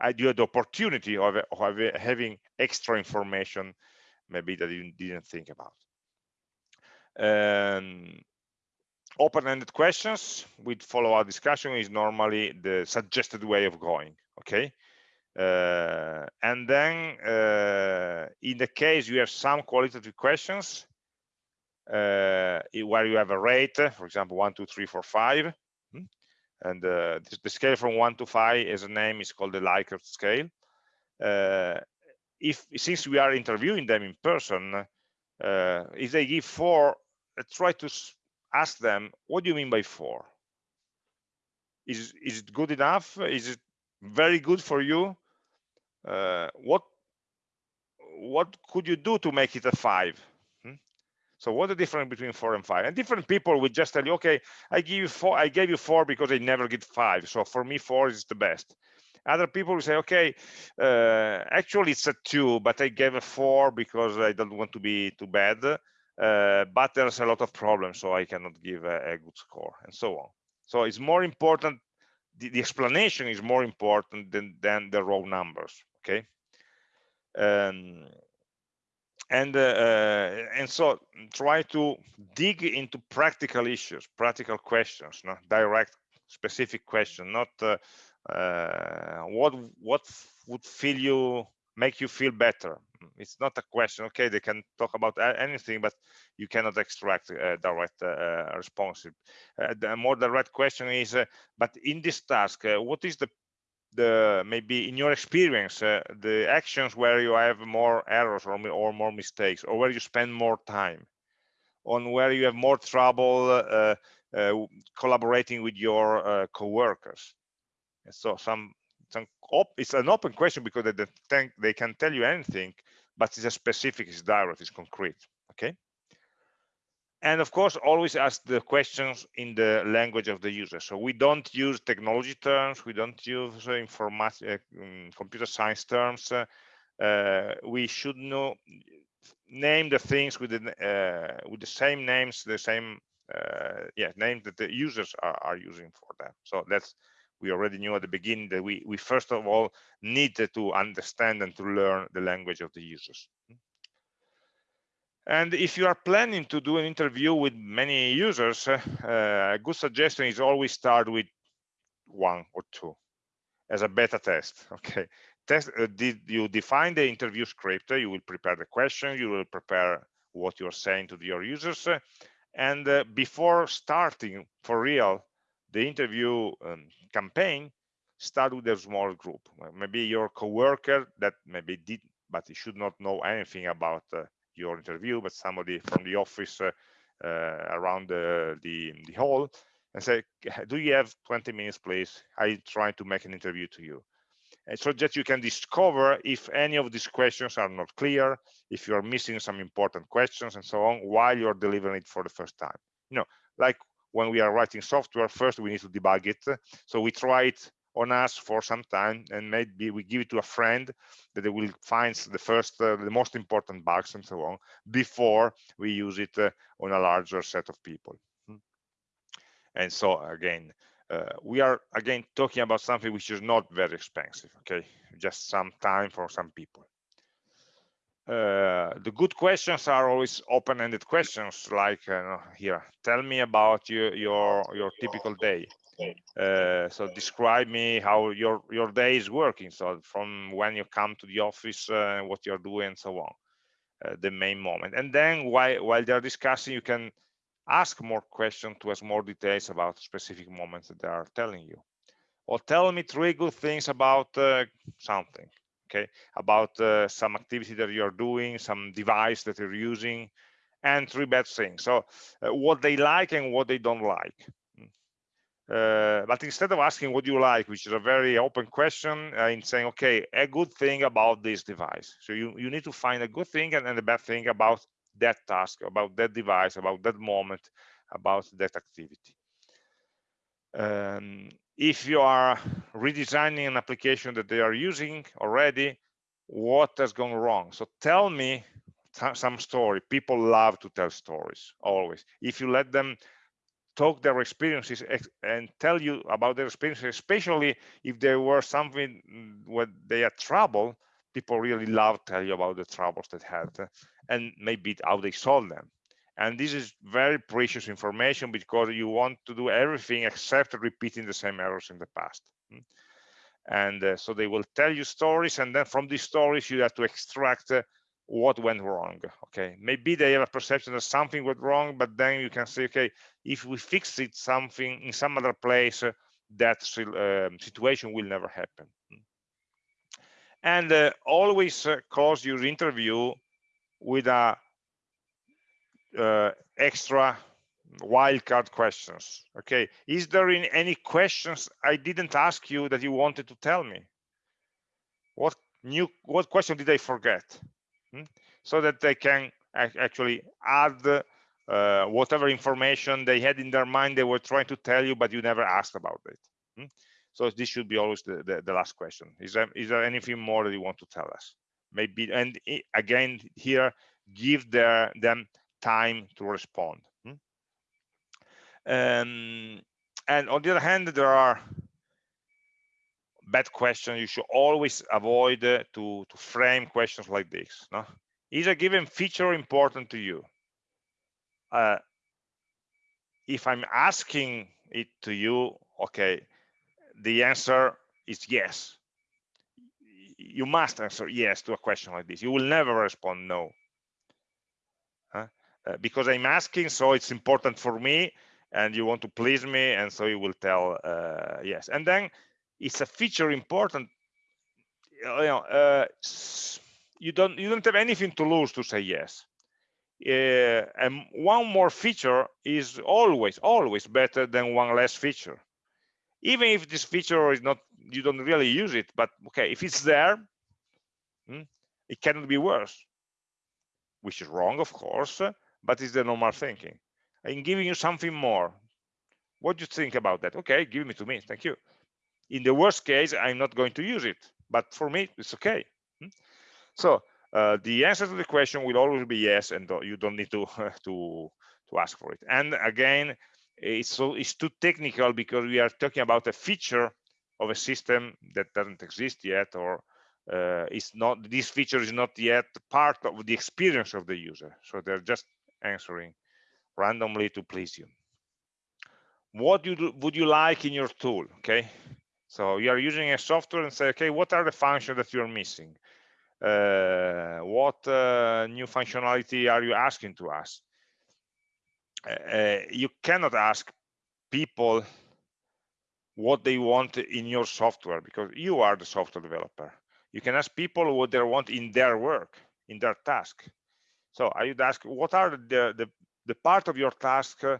I do have the opportunity of, of having extra information, maybe that you didn't think about. Um, open-ended questions with follow-up discussion is normally the suggested way of going okay? Uh, and then uh, in the case you have some qualitative questions uh, where you have a rate for example one two three four five hmm, and uh, the scale from one to five as a name is called the Likert scale. Uh, if since we are interviewing them in person uh, if they give four try to ask them, what do you mean by four? Is, is it good enough? Is it very good for you? Uh, what what could you do to make it a five? Hmm? So what the difference between four and five? And different people would just tell you, okay, I give you four, I gave you four because I never get five. So for me, four is the best. Other people will say, okay, uh, actually it's a two, but I gave a four because I don't want to be too bad uh, but there's a lot of problems, so I cannot give a, a good score, and so on. So it's more important, the, the explanation is more important than, than the raw numbers, okay? Um, and uh, uh, and so try to dig into practical issues, practical questions, not direct, specific question, not uh, what what would feel you make you feel better it's not a question. Okay they can talk about anything but you cannot extract a direct uh, response. Uh, the more direct question is uh, but in this task uh, what is the the maybe in your experience uh, the actions where you have more errors or, or more mistakes or where you spend more time? On where you have more trouble uh, collaborating with your co-workers? So some it's an open question because they, they, they can tell you anything but it's a specific it's direct it's concrete okay? And of course always ask the questions in the language of the user. So we don't use technology terms we don't use uh, uh, mm, computer science terms uh, uh, we should know name the things with the uh, with the same names the same uh, yeah name that the users are, are using for them. So that's we already knew at the beginning that we, we first of all needed to understand and to learn the language of the users. And if you are planning to do an interview with many users, uh, a good suggestion is always start with one or two as a beta test. Okay, test. Uh, did you define the interview script? You will prepare the question. You will prepare what you're saying to your users, and uh, before starting for real the interview um, campaign, start with a small group. Maybe your coworker that maybe did, but he should not know anything about uh, your interview, but somebody from the office uh, uh, around the, the, the hall and say, do you have 20 minutes, please? I try to make an interview to you. And so that you can discover if any of these questions are not clear, if you're missing some important questions and so on, while you're delivering it for the first time. You know, like when we are writing software, first we need to debug it. So we try it on us for some time and maybe we give it to a friend that they will find the first uh, the most important bugs and so on before we use it uh, on a larger set of people hmm. and so again uh, we are again talking about something which is not very expensive okay just some time for some people uh, the good questions are always open-ended questions like uh, here tell me about your your your typical day. Uh, so describe me how your your day is working so from when you come to the office uh, what you're doing and so on uh, the main moment. And then while while they're discussing you can ask more questions to ask more details about specific moments that they are telling you. Or tell me three good things about something okay about uh, some activity that you're doing some device that you're using and three bad things. So uh, what they like and what they don't like. Hmm. uh, but instead of asking what you like which is a very open question uh, in saying okay a good thing about this device. So you you need to find a good thing and, and a bad thing about that task about that device about that moment about that activity. Um, if you are redesigning an application that they are using already, what has gone wrong? So tell me some story. People love to tell stories always. If you let them talk their experiences and tell you about their experiences, especially if there were something where they had trouble, people really love to tell you about the troubles they had and maybe how they solved them and this is very precious information because you want to do everything except repeating the same errors in the past hmm. and uh, so they will tell you stories and then from these stories you have to extract uh, what went wrong okay maybe they have a perception that something went wrong but then you can say okay if we fix it something in some other place uh, that uh, situation will never happen hmm. and uh, always uh, close your interview with a uh, extra wildcard questions. Okay, is there in any questions I didn't ask you that you wanted to tell me? What new what question did I forget? Hmm? So that they can actually add uh, whatever information they had in their mind they were trying to tell you, but you never asked about it. Hmm? So this should be always the, the, the, last question. Is there is there anything more that you want to tell us? Maybe and again here give their, them time to respond. Hmm? Um, and on the other hand, there are bad questions. You should always avoid uh, to, to frame questions like this. No? Is a given feature important to you? Uh, if I'm asking it to you, okay, the answer is yes. you must answer yes to a question like this. You will never respond no. Uh, because I'm asking, so it's important for me, and you want to please me, and so you will tell uh, yes. And then it's a feature important. You know, uh, you don't you don't have anything to lose to say yes. Uh, and one more feature is always always better than one less feature even if this feature is not you don't really use it but okay if it's there hmm, it cannot be worse which is wrong of course but it's the normal thinking. I'm giving you something more what do you think about that? Okay give it to me thank you. In the worst case i'm not going to use it but for me it's okay. Hmm. so uh, the answer to the question will always be yes and you don't need to to to ask for it. And again it's so it's too technical because we are talking about a feature of a system that doesn't exist yet or uh, it's not this feature is not yet part of the experience of the user. So they're just answering randomly to please you. What you do, would you like in your tool? Okay. So you are using a software and say okay what are the functions that you're missing? Uh, what uh, new functionality are you asking to us? Uh, you cannot ask people what they want in your software because you are the software developer. You can ask people what they want in their work in their task so i would ask what are the the, the part of your task uh,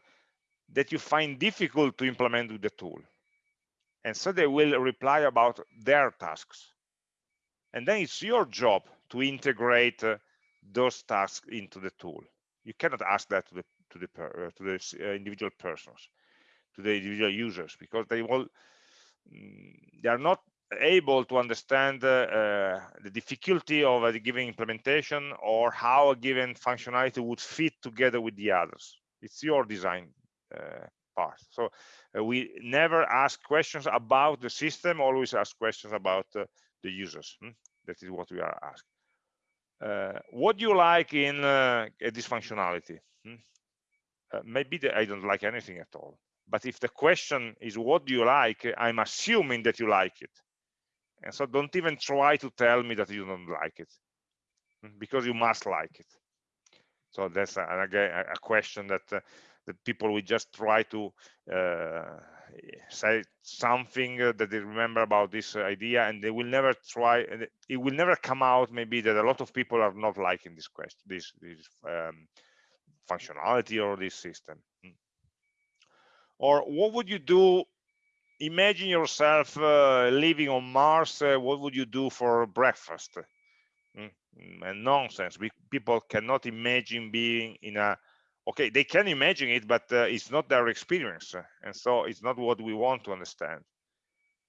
that you find difficult to implement with the tool? And so they will reply about their tasks. And then it's your job to integrate uh, those tasks into the tool. You cannot ask that to the to the uh, to the individual persons to the individual users because they will mm, they are not able to understand uh, uh, the difficulty of a given implementation or how a given functionality would fit together with the others it's your design uh, part so uh, we never ask questions about the system always ask questions about the users hmm? that is what we are asking what do you like in this functionality hmm? Uh, maybe the, I don't like anything at all. But if the question is what do you like, I'm assuming that you like it. And so don't even try to tell me that you don't like it mm, because you must like it. So that's a, again a question that uh, that people will just try to uh, say something that they remember about this idea and they will never try it will never come out maybe that a lot of people are not liking this question this this um, functionality or this system hmm. or what would you do imagine yourself uh, living on mars uh, what would you do for breakfast? Mm. and nonsense. We, people cannot imagine being in a okay they can imagine it but uh, it's not their experience and so it's not what we want to understand.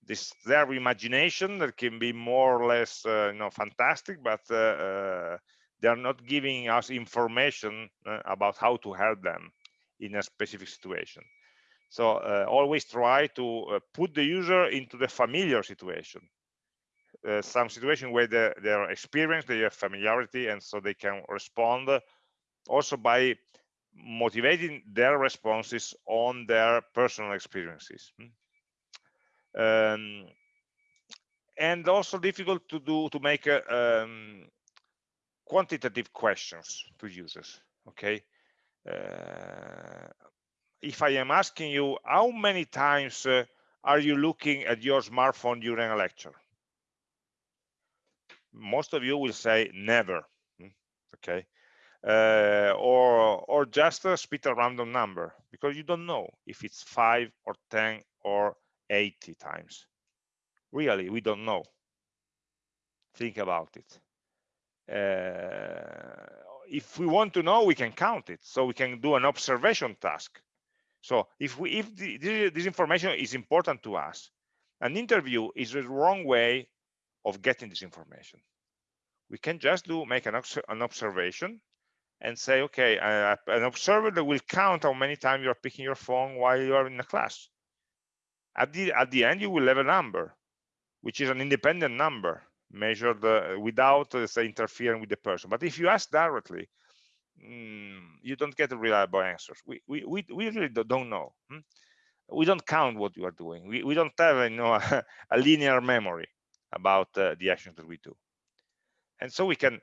This their imagination that can be more or less uh, you know fantastic but uh, uh, they are not giving us information uh, about how to help them in a specific situation so uh, always try to uh, put the user into the familiar situation. Uh, some situation where they, are experienced they have familiarity and so they can respond also by motivating their responses on their personal experiences. Hmm. um, and also difficult to do to make um, quantitative questions to users okay if i am asking you how many times uh, are you looking at your smartphone during a lecture? Most of you will say never hmm, okay? Uh, or or just uh, spit a random number because you don't know if it's five or ten or 80 times. Really we don't know. Think about it. Uh, if we want to know we can count it. So we can do an observation task so if we if the, this information is important to us an interview is the wrong way of getting this information. We can just do make an, an observation and say okay uh, an observer that will count how many times you are picking your phone while you are in a class. At the at the end you will have a number which is an independent number measured uh, without uh, say interfering with the person. But if you ask directly mm, you don't get reliable answers. We we we, we really don't know hmm? we don't count what you are doing. We, we don't have you know a, a linear memory about uh, the actions that we do. And so we can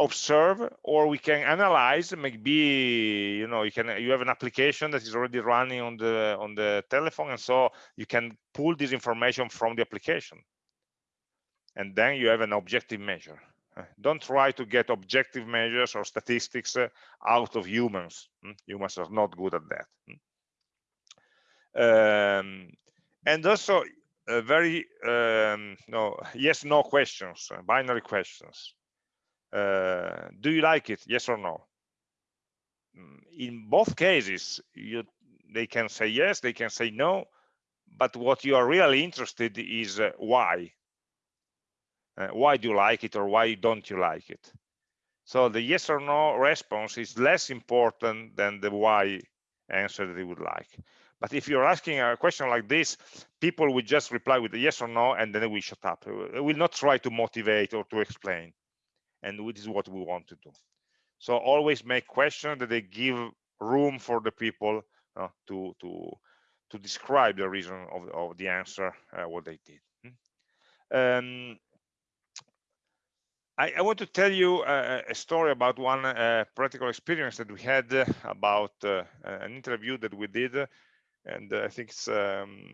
observe or we can analyze maybe you know you can you have an application that is already running on the on the telephone and so you can pull this information from the application. And then you have an objective measure don't try to get objective measures or statistics uh, out of humans. Hmm? humans are not good at that. Hmm? um, and also uh, very um, no yes no questions uh, binary questions. Uh, do you like it? Yes or no? Mm, in both cases you they can say yes they can say no but what you are really interested is uh, why uh, why do you like it or why don't you like it? So the yes or no response is less important than the why answer that you would like. But if you're asking a question like this people will just reply with a yes or no and then we shut up. We will not try to motivate or to explain. And this is what we want to do. So always make questions that they give room for the people uh, to to to describe the reason of, of the answer uh, what they did. Hmm? um, I, I, want to tell you a, a story about one uh, practical experience that we had uh, about uh, an interview that we did and I think it's um,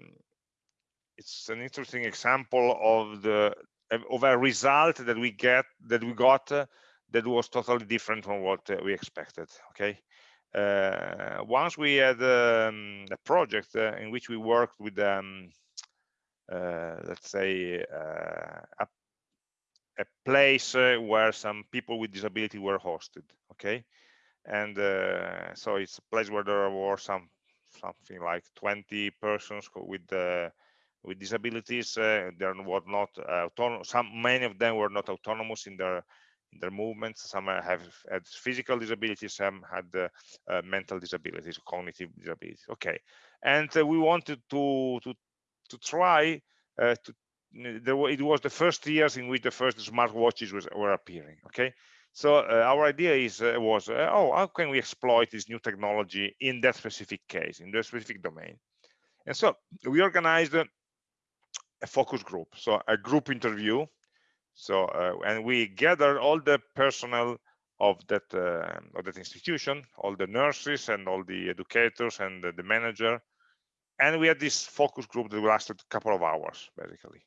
it's an interesting example of the of a result that we get that we got uh, that was totally different from what uh, we expected okay? Uh, once we had um, a project in which we worked with um, let's say a, a, place where some people with disability were hosted okay? And so it's a place where there were some something like 20 persons with with disabilities uh, they were not uh, autonomous some many of them were not autonomous in their in their movements. Some have had physical disabilities some had uh, uh mental disabilities cognitive disabilities okay? And uh, we wanted to to to try uh, to there it was the first years in which the first smartwatches was, were appearing okay so our idea is was oh how can we exploit this new technology in that specific case in that specific domain and so we organized a focus group, so a group interview. So uh, and we gathered all the personnel of that uh, of that institution, all the nurses and all the educators and the, the manager, and we had this focus group that lasted a couple of hours basically.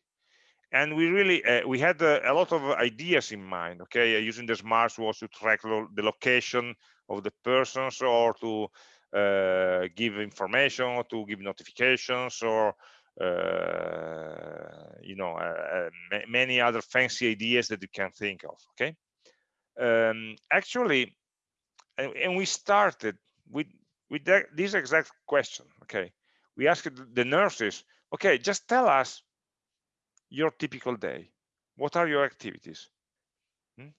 And we really uh, we had uh, a lot of ideas in mind. Okay, uh, using the smartwatch to track the location of the persons or to uh, give information or to give notifications or uh, you know, many other fancy ideas that you can think of. Okay, um, actually, and, and, we started with with that, this exact question. Okay, we asked the nurses, okay, just tell us your typical day. What are your activities? Hmm?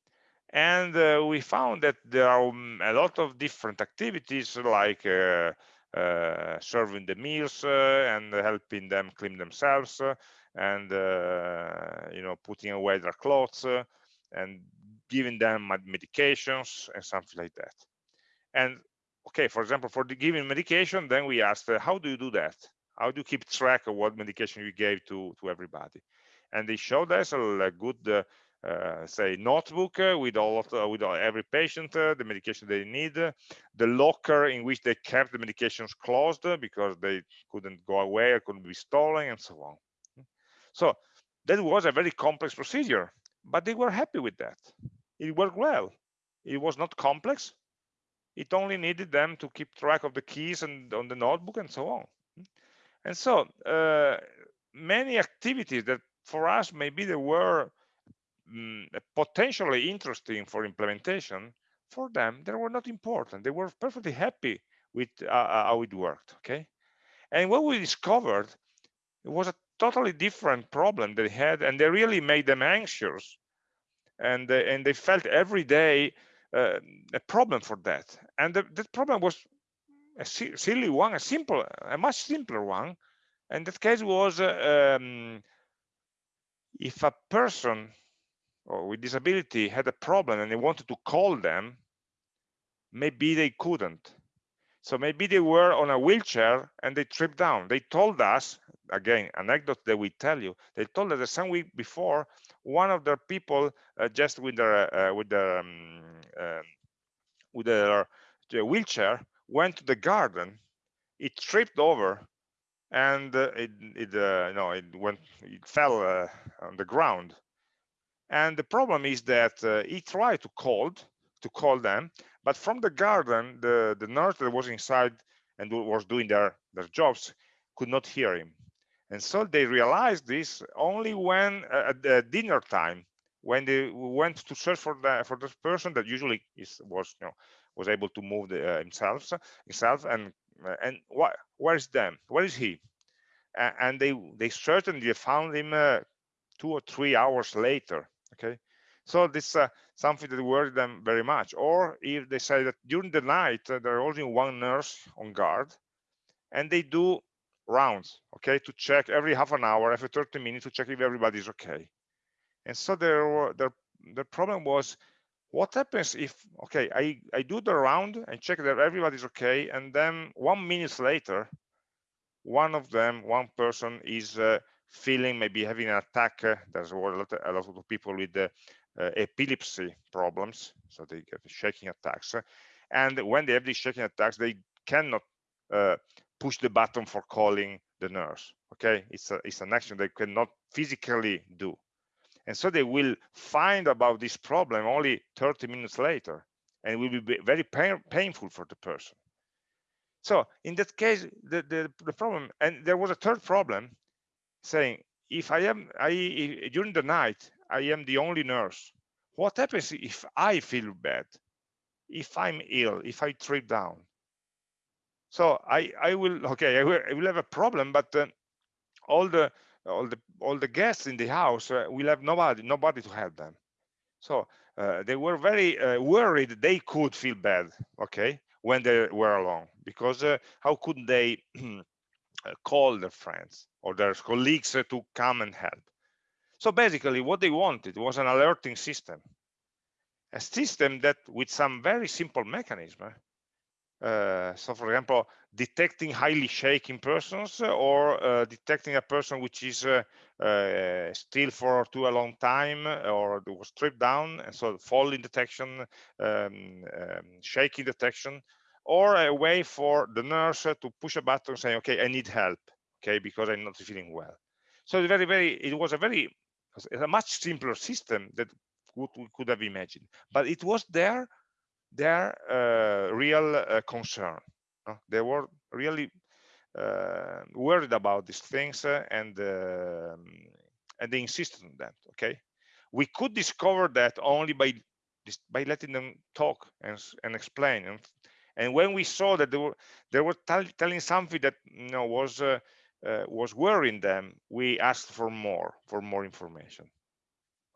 And uh, we found that there are um, a lot of different activities like uh, uh, serving the meals uh, and helping them clean themselves uh, and you know putting away their clothes and giving them medications and something like that and okay for example for the giving medication then we asked how do you do that how do you keep track of what medication you gave to to everybody and they showed us a, good uh, uh, say notebook uh, with all of with all, every patient uh, the medication they need the locker in which they kept the medications closed because they couldn't go away or couldn't be stolen and so on. So that was a very complex procedure but they were happy with that. It worked well. It was not complex. It only needed them to keep track of the keys and on the notebook and so on. And so uh, many activities that for us maybe they were mm, potentially interesting for implementation, for them, they were not important. They were perfectly happy with uh, uh, how it worked, okay? And what we discovered, it was a totally different problem they had, and they really made them anxious. And, uh, and they felt every day uh, a problem for that. And the, that problem was a silly one, a simple, a much simpler one. And that case was uh, um, if a person with disability had a problem and they wanted to call them, maybe they couldn't. So maybe they were on a wheelchair and they tripped down. They told us again anecdote that we tell you they told us that some week before one of their people uh, just with their uh, with their um, uh, with their wheelchair went to the garden it tripped over and uh, it it uh, it went it fell uh, on the ground. And the problem is that he tried to call to call them but from the garden the the nurse that was inside and was doing their their jobs could not hear him. And so they realized this only when uh, at the dinner time when they went to search for the for this person that usually is was you know was able to move the, uh, himself himself and uh, and what where is them? Where is he? Uh, and they they certainly found him uh, two or three hours later okay? So this uh, something that worried them very much. Or if they say that during the night uh, there are only one nurse on guard and they do rounds okay to check every half an hour every 30 minutes to check if everybody's okay. And so there the the problem was what happens if okay i i do the round and check that everybody's okay and then one minute later one of them one person is uh, feeling maybe having an attack uh, there's a lot, a lot of people with uh, epilepsy problems so they get shaking attacks and when they have these shaking attacks they cannot uh, push the button for calling the nurse okay? It's a, it's an action they cannot physically do and so they will find about this problem only 30 minutes later and will be very pain, painful for the person. So in that case the, the, the problem and there was a third problem saying if i am i during the night i am the only nurse what happens if i feel bad? If i'm ill if i trip down? So i i will okay i will, I will have a problem but uh, all the all the all the guests in the house uh, will have nobody nobody to help them. So uh, they were very uh, worried they could feel bad okay when they were alone because how could they call their friends or their colleagues to come and help? So basically what they wanted was an alerting system a system that with some very simple mechanism so for example detecting highly shaking persons or uh, detecting a person which is uh, uh still for too a long time or was stripped down and so falling detection um, um, shaking detection or a way for the nurse to push a button saying okay i need help okay because i'm not feeling well. So very very it was a very a much simpler system that we could have imagined. But it was there their uh, real uh, concern. they were really uh, worried about these things and um, and they insisted on that. Okay, we could discover that only by by letting them talk and and explain and and when we saw that they were they were telling something that you know was uh, uh, was worrying them we asked for more for more information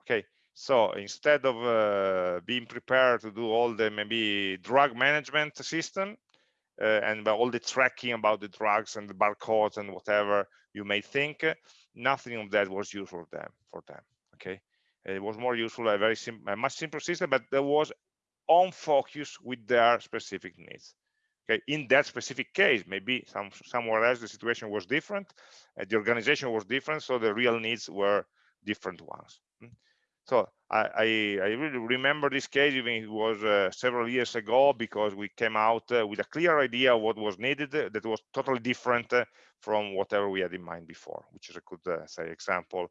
okay so instead of uh, being prepared to do all the maybe drug management system uh, and all the tracking about the drugs and the barcodes and whatever you may think, nothing of that was useful for them. For them, okay. It was more useful, a very simple, a much simpler system, but there was on focus with their specific needs. Okay, in that specific case, maybe some somewhere else the situation was different, uh, the organization was different, so the real needs were different ones. So I, I, I, really remember this case, even it was uh, several years ago, because we came out uh, with a clear idea of what was needed uh, that was totally different uh, from whatever we had in mind before, which is a good, uh, say, example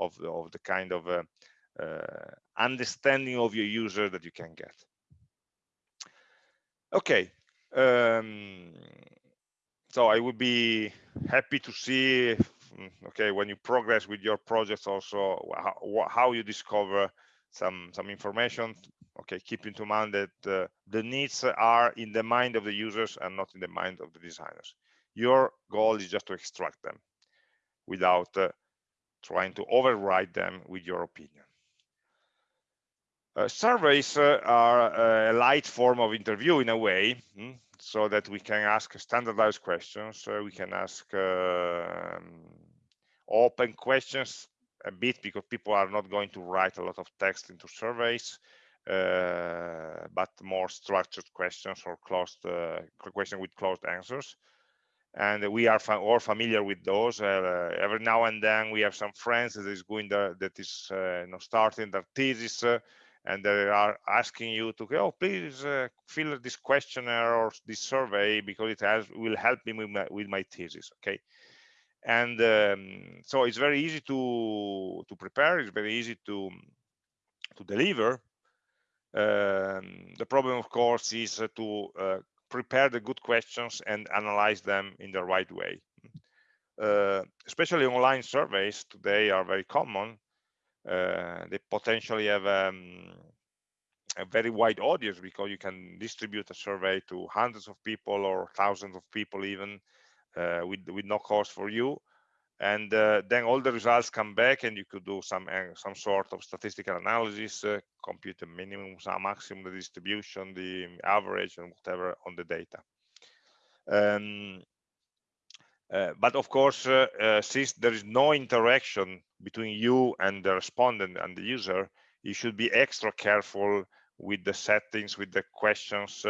of, of the kind of understanding of your user that you can get. Okay, um, so I would be happy to see okay when you progress with your projects also how, how you discover some some information okay keep in mind that uh, the needs are in the mind of the users and not in the mind of the designers. Your goal is just to extract them without uh, trying to override them with your opinion. Uh, surveys uh, are a light form of interview in a way hmm, so that we can ask standardized questions uh, we can ask um, open questions a bit because people are not going to write a lot of text into surveys, uh, but more structured questions or closed uh, question with closed answers. and we are all familiar with those. Uh, every now and then we have some friends that is going there, that is uh, you know, starting their thesis, uh, and they are asking you to oh, please uh, fill this questionnaire or this survey because it has will help me with my, with my thesis. Okay, and um, so it's very easy to to prepare. It's very easy to to deliver. Um, the problem, of course, is to uh, prepare the good questions and analyze them in the right way. Uh, especially online surveys today are very common. Uh, they potentially have um, a very wide audience because you can distribute a survey to hundreds of people or thousands of people even with, with no cost for you. And uh, then all the results come back and you could do some uh, some sort of statistical analysis uh, compute the minimum some maximum the distribution the average and whatever on the data. Um, uh, but of course uh, uh, since there is no interaction between you and the respondent and the user you should be extra careful with the settings with the questions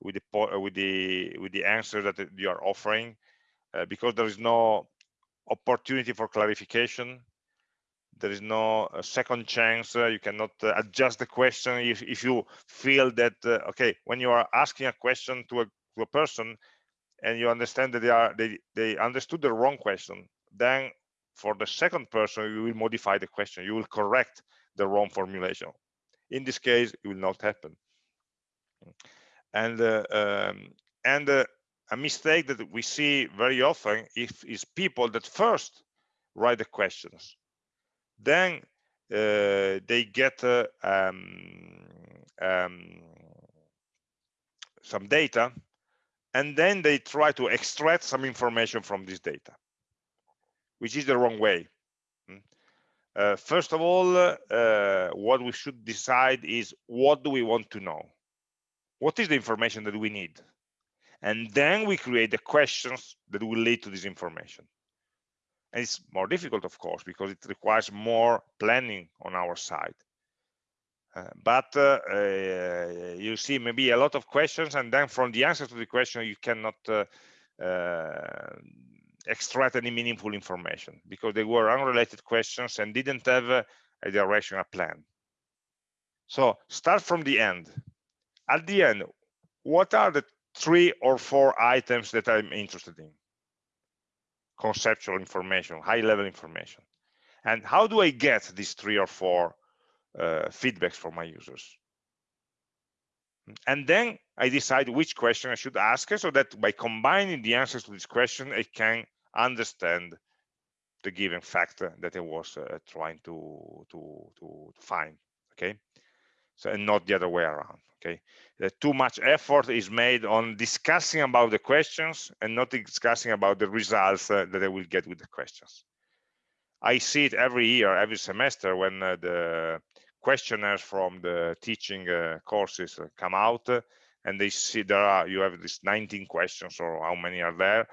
with the with the with the answer that you are offering because there is no opportunity for clarification there is no uh, second chance uh, you cannot uh, adjust the question if, if you feel that uh, okay when you are asking a question to a, to a person and you understand that they are they, they understood the wrong question then for the second person you will modify the question. You will correct the wrong formulation. In this case it will not happen. And uh, um, and uh, a mistake that we see very often if, is people that first write the questions. Then uh, they get uh, um, um, some data and then they try to extract some information from this data which is the wrong way. Hmm. uh, first of all uh, what we should decide is what do we want to know? What is the information that we need and then we create the questions that will lead to this information. And it's more difficult of course because it requires more planning on our side. Uh, but uh, uh, you see maybe a lot of questions and then from the answer to the question you cannot uh, uh, extract any meaningful information because they were unrelated questions and didn't have a, direction a plan. So start from the end. At the end what are the three or four items that I'm interested in. Conceptual information, high level information. And how do I get these three or four uh, feedbacks from my users? And then I decide which question I should ask so that by combining the answers to this question, I can understand the given factor that I was uh, trying to, to, to find, okay? So, and not the other way around okay too much effort is made on discussing about the questions and not discussing about the results uh, that they will get with the questions. I see it every year every semester when uh, the questionnaires from the teaching uh, courses uh, come out uh, and they see there are you have these 19 questions or how many are there.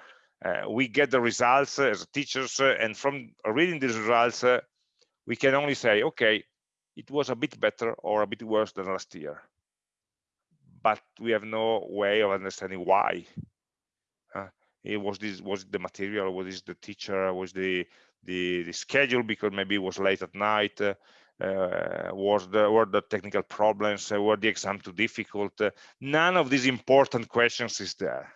We get the results as teachers and from reading these results we can only say okay it was a bit better or a bit worse than last year but we have no way of understanding why. Uh, it was this was the material, was this the teacher, was the the, the schedule because maybe it was late at night, uh, was the were the technical problems, uh, were the exam too difficult? Uh, none of these important questions is there.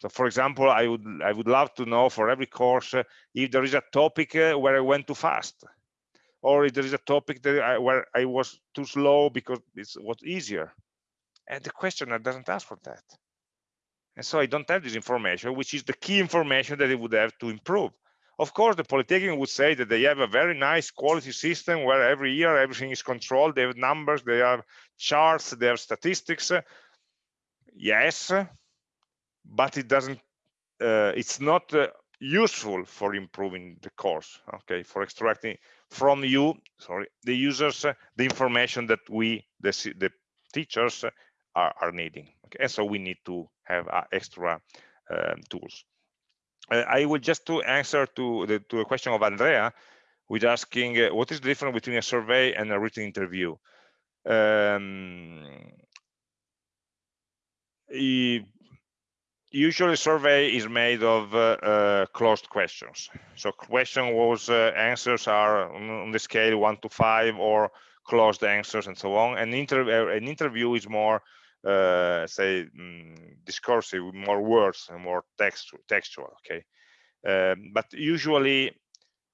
So, for example, I would I would love to know for every course uh, if there is a topic uh, where I went too fast, or if there is a topic that I, where I was too slow because it was easier and the questionnaire doesn't ask for that. And so i don't have this information which is the key information that they would have to improve. Of course the polytechnic would say that they have a very nice quality system where every year everything is controlled. They have numbers they have charts they have statistics. Yes but it doesn't uh, it's not uh, useful for improving the course okay? For extracting from you sorry the users uh, the information that we the, the teachers are, are needing. Okay, and so we need to have uh, extra um, tools. Uh, I will just to answer to the to a question of Andrea, with asking uh, what is the difference between a survey and a written interview. Um, if usually survey is made of uh, uh, closed questions. So question was uh, answers are on the scale one to five or closed answers and so on. An, inter uh, an interview is more, uh, say, mm, discursive, more words and more text textual. Okay, um, but usually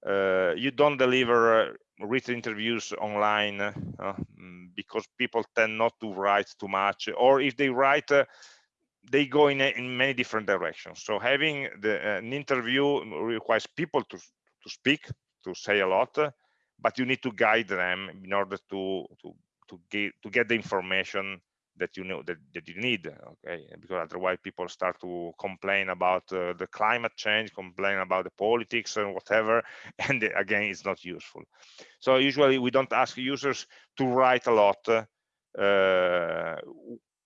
uh, you don't deliver written interviews online mm, because people tend not to write too much, or if they write they go in, in many different directions. So having the, uh, an interview requires people to, to speak, to say a lot, but you need to guide them in order to, to, to, get, to get the information that you know that, that you need okay? Because otherwise people start to complain about uh, the climate change complain about the politics and whatever and again it's not useful. So usually we don't ask users to write a lot uh,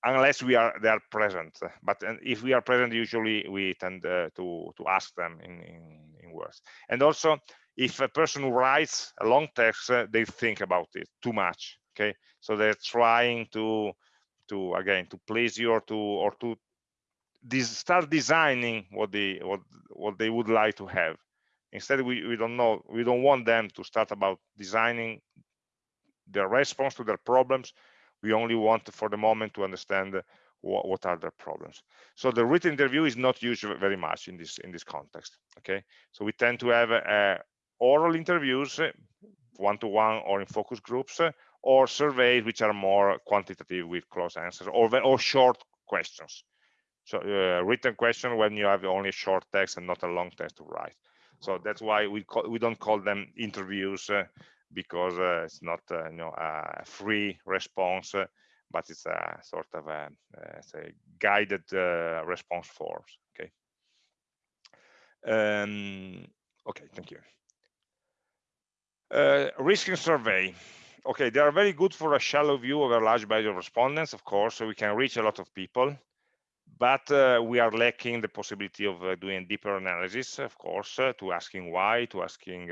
unless we are they are present. But if we are present usually we tend uh, to to ask them in, in, in words. And also if a person writes a long text uh, they think about it too much okay? So they're trying to to again to please you or to or to start designing what they what what they would like to have instead we, we don't know we don't want them to start about designing their response to their problems we only want for the moment to understand what, what, are their problems. So the written interview is not used very much in this in this context. Okay, so we tend to have uh, oral interviews, one-to-one -one or in focus groups, or surveys which are more quantitative with close answers, or or short questions. So uh, written question when you have only short text and not a long text to write. So that's why we call, we don't call them interviews. Uh, because uh, it's not uh, you know a free response uh, but it's a sort of a, a guided response forms okay um, okay thank you uh, risking survey okay they are very good for a shallow view of a large body of respondents of course so we can reach a lot of people but uh, we are lacking the possibility of uh, doing deeper analysis of course to asking why to asking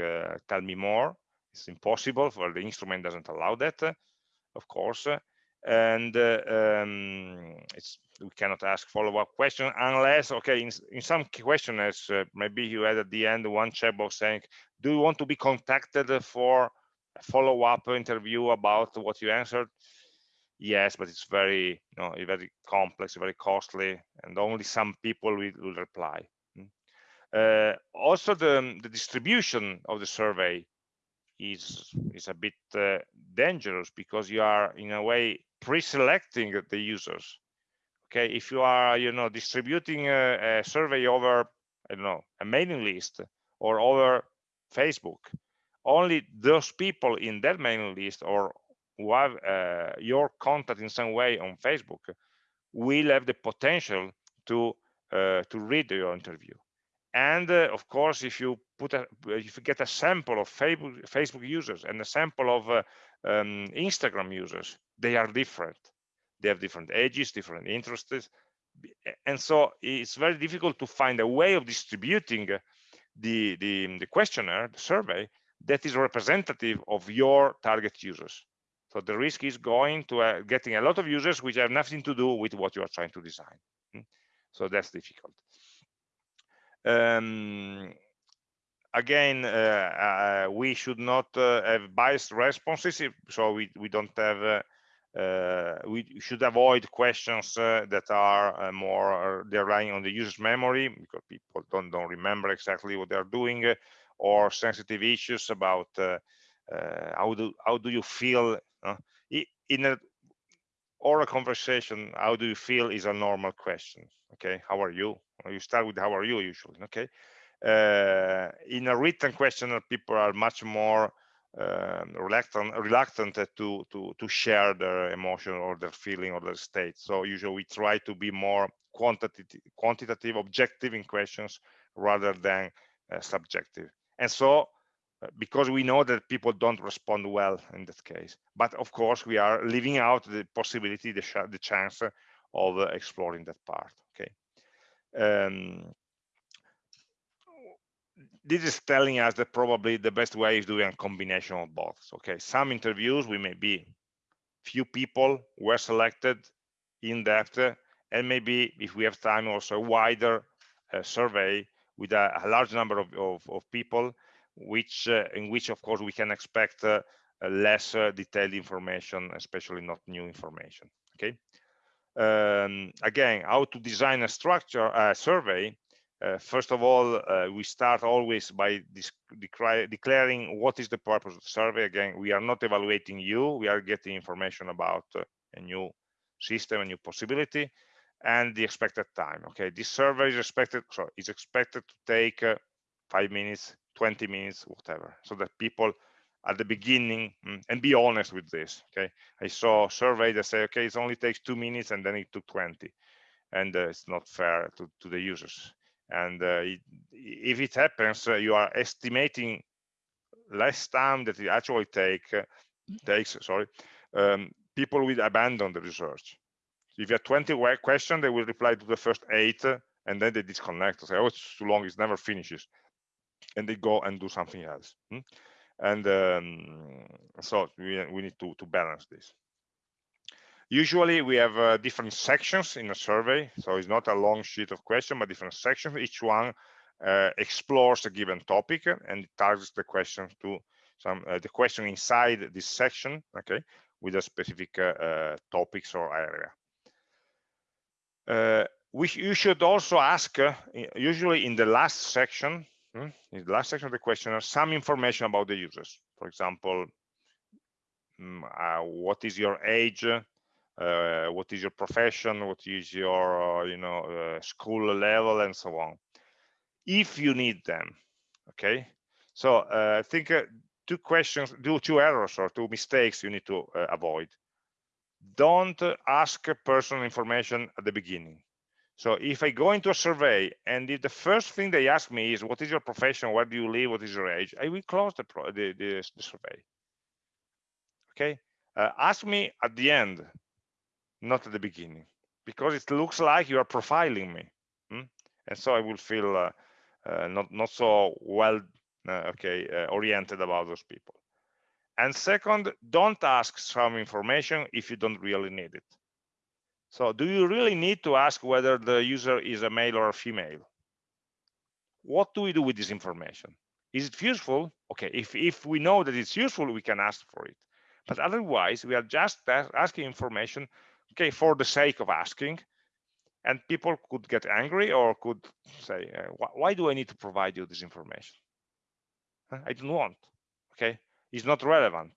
tell me more. It's impossible for the instrument doesn't allow that of course and uh, um, it's we cannot ask follow-up question unless okay in, in some questionnaires uh, maybe you had at the end one checkbox saying do you want to be contacted for follow-up interview about what you answered? Yes but it's very you know very complex very costly and only some people will, will reply. Hmm. uh, also the, the distribution of the survey is is a bit uh, dangerous because you are in a way pre-selecting the users. Okay if you are you know distributing a, a, survey over i don't know a mailing list or over facebook only those people in that mailing list or who have uh, your contact in some way on facebook will have the potential to uh, to read your interview. And uh, of course if you put a if you get a sample of facebook facebook users and a sample of uh, um, instagram users they are different. They have different ages different interests and so it's very difficult to find a way of distributing the the, the questionnaire the survey that is representative of your target users. So the risk is going to uh, getting a lot of users which have nothing to do with what you are trying to design. Hmm? so that's difficult. Um, again, uh, uh, we should not uh, have biased responses, so we, we don't have, we should avoid questions that are more, they're relying on the user's memory because people don't, don't remember exactly what they're doing or sensitive issues about how do how do you feel in a oral conversation how do you feel is a normal question okay? How are you? You start with how are you usually okay? Uh, in a written questionnaire people are much more um, reluctant reluctant to to to share their emotion or their feeling or their state. So usually we try to be more quantitative quantitative objective in questions rather than uh, subjective and so uh, because we know that people don't respond well in that case but of course we are leaving out the possibility the, the chance of uh, exploring that part okay um, this is telling us that probably the best way is doing a combination of both. Okay, some interviews we may be few people were selected in depth and maybe if we have time also a wider uh, survey with a, a, large number of, of, of people which uh, in which of course we can expect uh, less uh, detailed information especially not new information okay? Um, again how to design a structure a survey uh, first of all uh, we start always by declaring what is the purpose of the survey. Again we are not evaluating you. We are getting information about a new system a new possibility and the expected time okay? This survey is expected so is expected to take uh, five minutes 20 minutes whatever so that people at the beginning mm, and be honest with this okay? I saw survey that say okay it only takes two minutes and then it took 20 and uh, it's not fair to, to the users. And uh, it, if it happens uh, you are estimating less time that it actually take uh, takes sorry um, people will abandon the research if you have 20 questions, they will reply to the first eight, and then they disconnect. Say, oh, it's too long, it never finishes. And they go and do something else. Hmm? And um, so we, we need to, to balance this. Usually we have uh, different sections in a survey. So it's not a long sheet of questions, but different sections. Each one uh, explores a given topic and targets the question to some uh, the question inside this section, okay, with a specific uh, uh, topics or area. Uh, we, you should also ask, uh, usually in the last section, hmm, in the last section of the questionnaire, some information about the users. For example, mm, uh, what is your age, uh, what is your profession, what is your, uh, you know, uh, school level, and so on. If you need them, okay. So I think two questions, do two errors or two mistakes you need to avoid don't ask personal information at the beginning. So if I go into a survey and if the first thing they ask me is what is your profession, where do you live, what is your age, I will close the, the, the, the survey. Okay, uh, ask me at the end, not at the beginning, because it looks like you are profiling me, hmm? and so I will feel uh, uh, not not so well uh, okay uh, oriented about those people. And second, don't ask some information if you don't really need it. So do you really need to ask whether the user is a male or a female? What do we do with this information? Is it useful? Okay, if, if we know that it's useful, we can ask for it. But otherwise, we are just asking information, okay, for the sake of asking. And people could get angry or could say, why do I need to provide you this information? I don't want, okay? Is not relevant.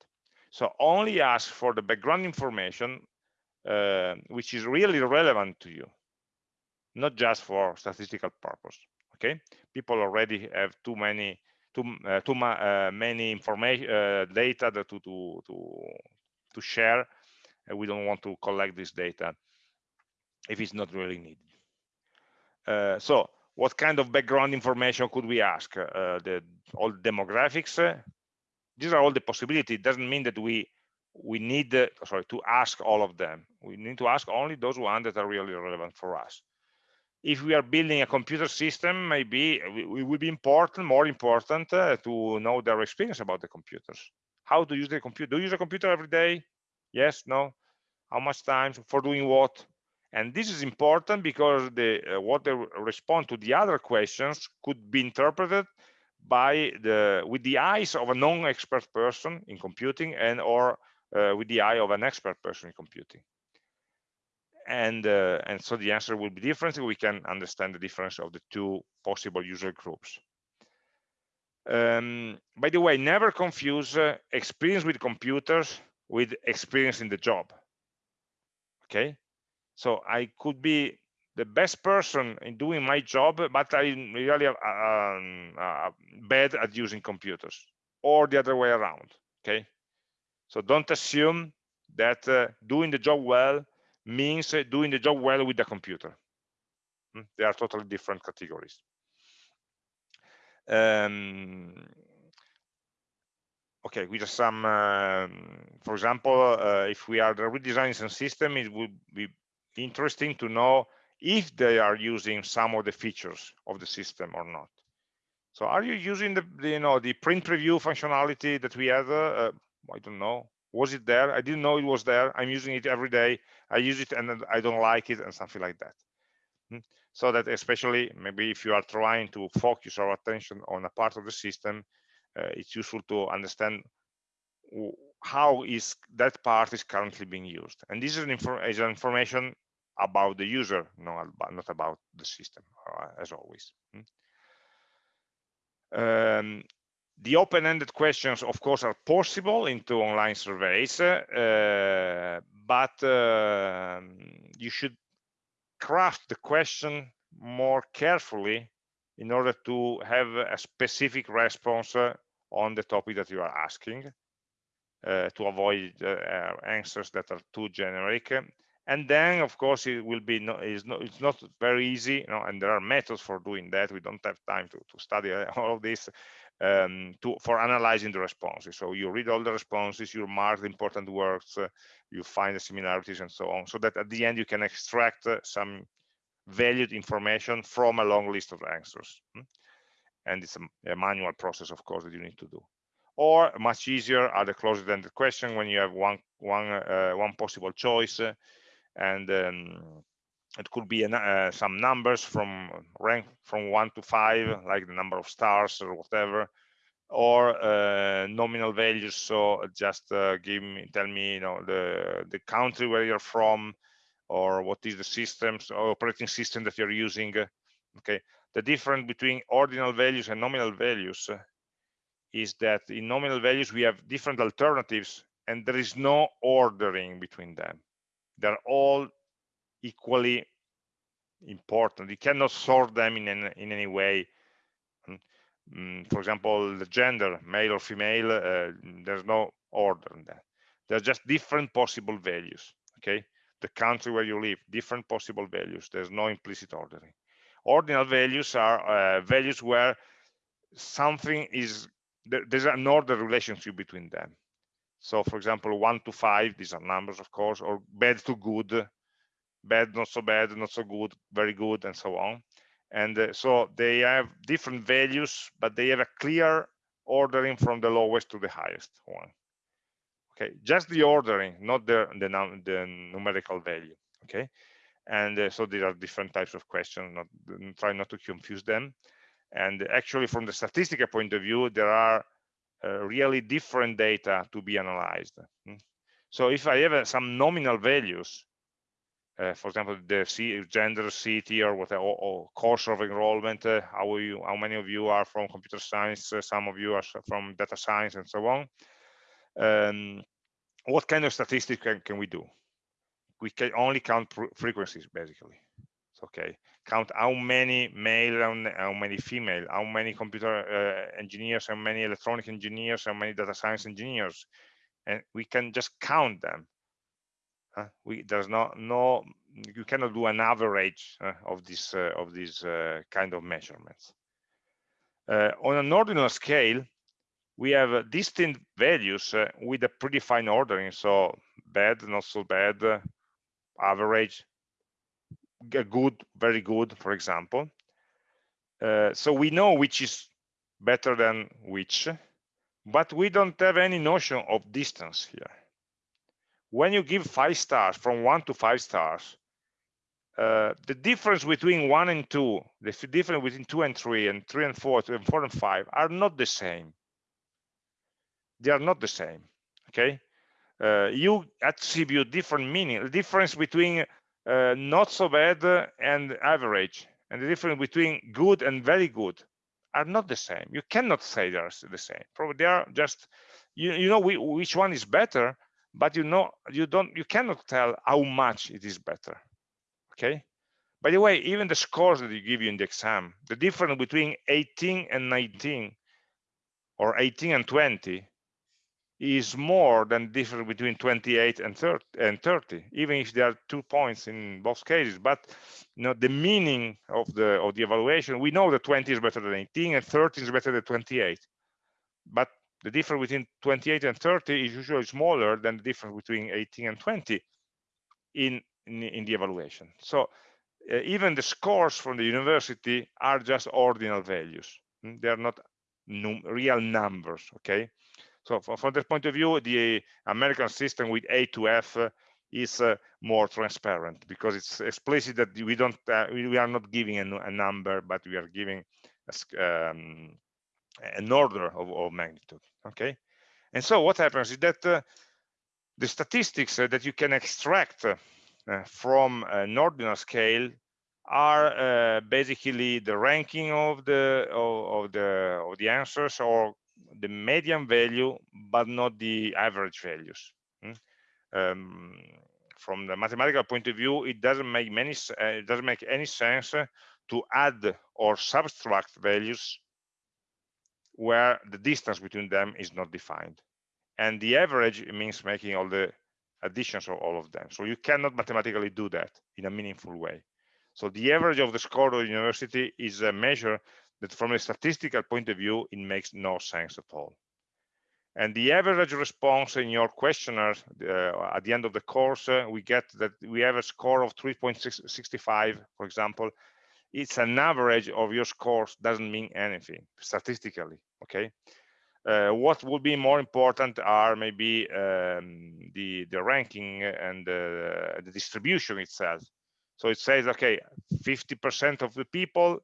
So only ask for the background information uh, which is really relevant to you, not just for statistical purpose. Okay, people already have too many too uh, too uh, many information uh, data to to to to share. and we don't want to collect this data if it's not really needed. Uh, so what kind of background information could we ask? Uh, the all demographics, these are all the possibilities. It doesn't mean that we we need uh, sorry to ask all of them. We need to ask only those ones that are really relevant for us. If we are building a computer system, maybe it would be important, more important, uh, to know their experience about the computers. How to use the computer? Do you use a computer every day? Yes, no. How much time for doing what? And this is important because the uh, what they respond to the other questions could be interpreted by the with the eyes of a non-expert person in computing and or uh, with the eye of an expert person in computing. And uh, and so the answer will be different we can understand the difference of the two possible user groups. Um, by the way never confuse uh, experience with computers with experience in the job. Okay? So i could be the best person in doing my job, but I'm really uh, um, uh, bad at using computers, or the other way around. Okay, so don't assume that uh, doing the job well means uh, doing the job well with the computer. Hmm, they are totally different categories. Um, okay, with some, um, for example, uh, if we are redesigning some system, it would be interesting to know if they are using some of the features of the system or not. So are you using the, the you know the print preview functionality that we have? Uh, I don't know. was it there i didn't know it was there i'm using it every day i use it and i don't like it and something like that hmm? so that especially maybe if you are trying to focus our attention on a part of the system uh, it's useful to understand how is that part is currently being used and this is an, is an information about the user not, not about the system uh, as always hmm? um, the open-ended questions, of course, are possible into online surveys, uh, but uh, you should craft the question more carefully in order to have a specific response uh, on the topic that you are asking uh, to avoid answers that are too generic and then of course it will be no, it's not it's not very easy you know and there are methods for doing that. We don't have time to, to study all of this um, to for analyzing the responses. So you read all the responses you mark the important words uh, you find the similarities and so on so that at the end you can extract uh, some valued information from a long list of answers hmm? and it's a, a, manual process of course that you need to do. Or much easier are the closed-ended question when you have one one uh, one possible choice and um, it could be uh, some numbers from rank from one to five like the number of stars or whatever or uh, nominal values. So just uh, give me tell me you know the the country where you're from or what is the systems or operating system that you're using okay? The difference between ordinal values and nominal values is that in nominal values we have different alternatives and there is no ordering between them they're all equally important. You cannot sort them in any, in any way. Mm, for example the gender male or female uh, there's no order in that. There's just different possible values okay? The country where you live different possible values. There's no implicit ordering. Ordinal values are uh, values where something is there, there's an order relationship between them so for example, one to five, these are numbers, of course, or bad to good, bad, not so bad, not so good, very good, and so on. And uh, so they have different values, but they have a clear ordering from the lowest to the highest one. Okay, just the ordering, not the the, the numerical value. Okay, and uh, so there are different types of questions. Not try not to confuse them. And actually, from the statistical point of view, there are really different data to be analyzed. Hmm. So if I have uh, some nominal values, uh, for example, the C gender, city, or whatever, or, or course of enrollment, uh, how you, how many of you are from computer science, uh, some of you are from data science, and so on. Um, what kind of statistics can, can we do? We can only count frequencies, basically It's okay count how many male and how many female how many computer uh, engineers how many electronic engineers how many data science engineers. And we can just count them. Uh, we there's no no you cannot do an average uh, of this uh, of these uh, kind of measurements. Uh, on an ordinal scale we have distinct values with a predefined ordering. So bad not so bad average good, very good, for example. Uh, so we know which is better than which, but we don't have any notion of distance here. When you give five stars, from one to five stars, uh, the difference between one and two, the difference between two and three, and three and four, and four and five are not the same. They are not the same, okay? Uh, you attribute different meaning. The difference between uh, not so bad and average. And the difference between good and very good are not the same. You cannot say they're the same. Probably they are just you, you know we, which one is better but you know you don't you cannot tell how much it is better. Okay? By the way even the scores that you give you in the exam the difference between 18 and 19 or 18 and 20 is more than difference between 28 and 30, and 30 even if there are two points in both cases. But you know the meaning of the of the evaluation we know that 20 is better than 18 and 30 is better than 28 but the difference between 28 and 30 is usually smaller than the difference between 18 and 20 in in, in the evaluation. So uh, even the scores from the university are just ordinal values. Hmm, they are not num real numbers okay So from, this point of view, the American system with A to F is uh, more transparent because it's explicit that we don't uh, we are not giving a, number, but we are giving a, um, an order of, of, magnitude. Okay, and so what happens is that uh, the statistics that you can extract from an ordinal scale are uh, basically the ranking of the of, of, the of the answers or the median value but not the average values hmm? um, from the mathematical point of view it doesn't make many uh, it doesn't make any sense to add or subtract values where the distance between them is not defined. And the average means making all the additions of all of them. So you cannot mathematically do that in a meaningful way. So the average of the score of the university is a measure that from a statistical point of view, it makes no sense at all. And the average response in your questionnaire uh, at the end of the course, uh, we get that we have a score of 3.65, for example. It's an average of your scores, doesn't mean anything statistically, okay? Uh, what would be more important are maybe um, the, the ranking and the distribution itself. So it says, okay, 50% of the people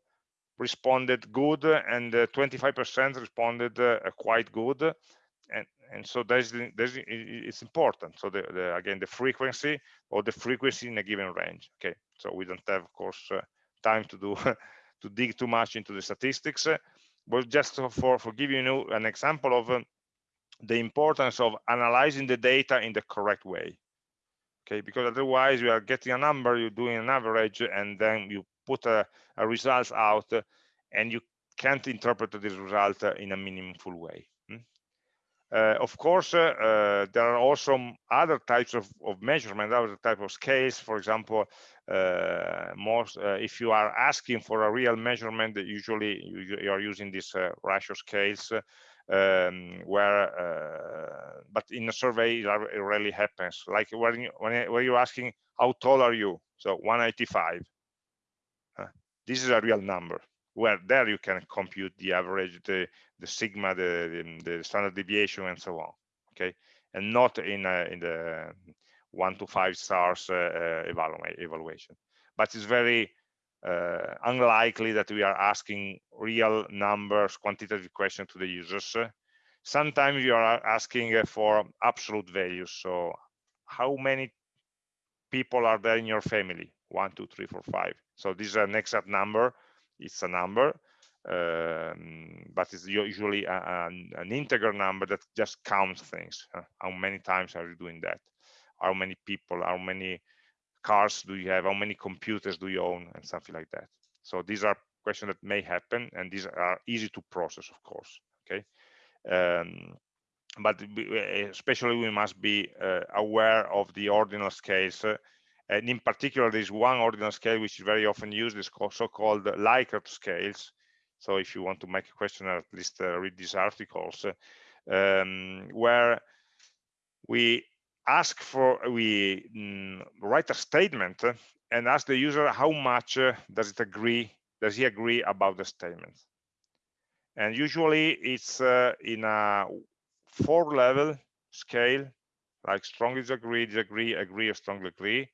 responded good and 25% uh, responded uh, quite good. And, and so there's, there's, it's important. So the, the, again, the frequency or the frequency in a given range. Okay, so we don't have, of course, uh, time to do to dig too much into the statistics. but just for, for giving you an example of um, the importance of analyzing the data in the correct way okay because otherwise you are getting a number you're doing an average and then you put a, a result out and you can't interpret this result in a meaningful way hmm? uh, of course uh, uh, there are also other types of, of measurement other type of scales. For example uh, most uh, if you are asking for a real measurement usually you, you are using these uh, ratio scales um, where uh, but in a survey it rarely happens. Like when you, when, when you're asking how tall are you? So 185 uh, this is a real number where there you can compute the average the the sigma the the, standard deviation and so on okay and not in a, in the one to five stars uh, uh evaluation but it's very uh, unlikely that we are asking real numbers, quantitative questions to the users. Sometimes you are asking for absolute values. So how many people are there in your family? One, two, three, four, five. So this is an exact number. It's a number, um, but it's usually a, a, an integer number that just counts things. How many times are you doing that? How many people, how many cars do you have how many computers do you own and something like that so these are questions that may happen and these are easy to process of course okay um, but especially we must be uh, aware of the ordinal scales uh, and in particular there's one ordinal scale which is very often used is so-called Likert scales. So if you want to make a question at least uh, read these articles um, where we ask for we mm, write a statement and ask the user how much uh, does it agree does he agree about the statement? And usually it's uh, in a four level scale like strongly disagree disagree agree or strongly agree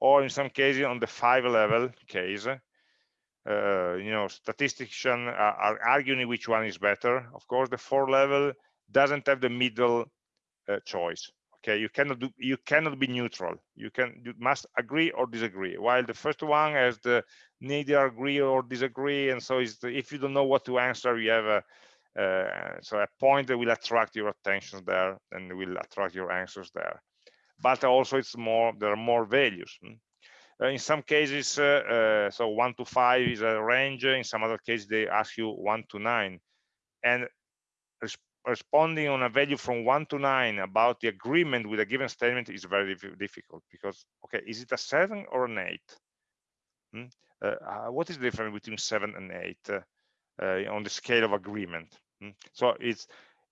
or in some cases on the five level case uh, you know statisticians are, arguing which one is better. Of course the four level doesn't have the middle uh, choice okay? You cannot do you cannot be neutral. You can you must agree or disagree. While the first one has the neither agree or disagree and so is if you don't know what to answer you have a uh, so a point that will attract your attention there and will attract your answers there but also it's more there are more values hmm? uh, in some cases uh, uh, so one to five is a range in some other cases they ask you one to nine and responding on a value from one to nine about the agreement with a given statement is very difficult because okay is it a seven or an eight hmm? uh, what is the difference between seven and eight uh, uh on the scale of agreement hmm? so it's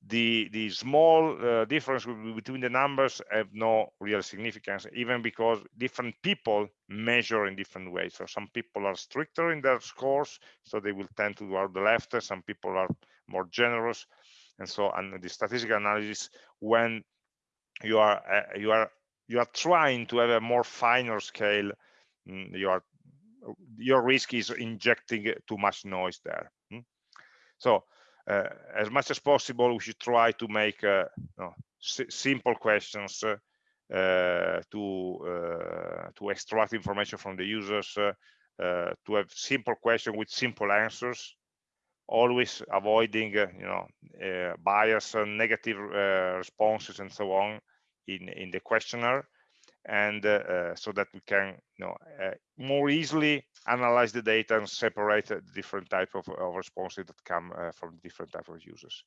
the the small uh, difference between the numbers have no real significance even because different people measure in different ways so some people are stricter in their scores so they will tend to go the left some people are more generous and so and the statistical analysis when you are uh, you are you are trying to have a more finer scale mm, you are your risk is injecting too much noise there mm. so as much as possible we should try to make uh, no, simple questions uh, uh, to uh, to extract information from the users to have simple questions with simple answers always avoiding you know bias and negative responses and so on in in the questionnaire and uh, so that we can you know uh, more easily analyze the data and separate the different type of, of responses that come uh, from different type of users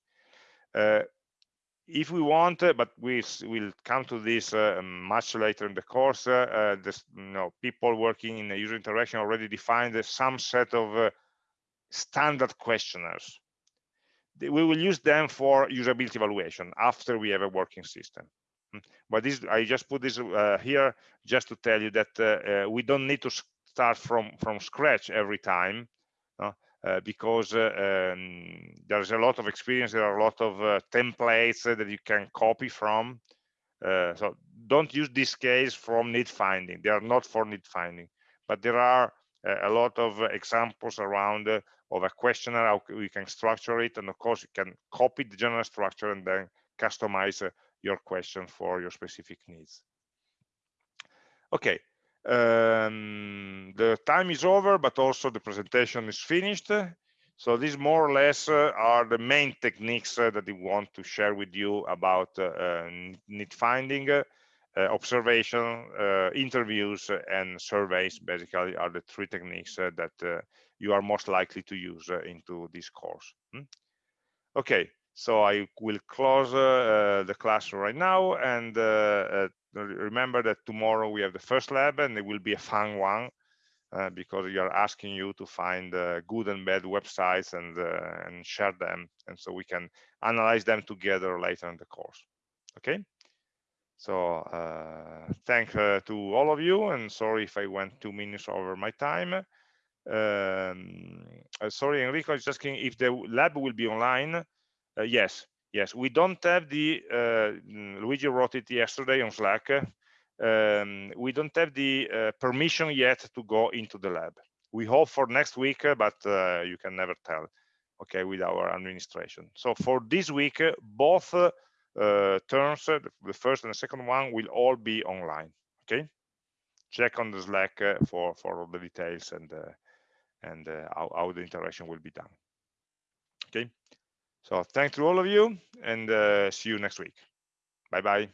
if we want, uh, but we will come to this uh, much later in the course, uh, this, you know, people working in the user interaction already defined some set of standard questionnaires. We will use them for usability evaluation after we have a working system. But this, I just put this uh, here just to tell you that uh, uh, we don't need to start from from scratch every time. Uh, because uh, um, there's a lot of experience, there are a lot of uh, templates that you can copy from. so don't use this case from need finding. They are not for need finding, but there are a lot of examples around of a questionnaire, how we can structure it. And of course, you can copy the general structure and then customize your question for your specific needs. Okay, um, the time is over, but also the presentation is finished. So these more or less uh, are the main techniques uh, that we want to share with you about uh, uh need finding, uh, observation, uh, interviews, and surveys. Basically, are the three techniques that you are most likely to use into this course. Hmm? Okay, so I will close the class right now and remember that tomorrow we have the first lab and it will be a fun one uh, because we are asking you to find uh, good and bad websites and uh, and share them and so we can analyze them together later in the course. Okay? So uh, thank uh, to all of you and sorry if i went two minutes over my time. Um, uh, sorry enrico is asking if the lab will be online yes Yes, we don't have the, uh, mm, Luigi wrote it yesterday on Slack, um, we don't have the uh, permission yet to go into the lab. We hope for next week, uh, but uh, you can never tell, okay, with our administration. So for this week, uh, both uh, terms, the first and the second one, will all be online, okay? Check on the Slack for, for all the details and, and how, how the interaction will be done, okay? So thanks to all of you and uh, see you next week. Bye-bye.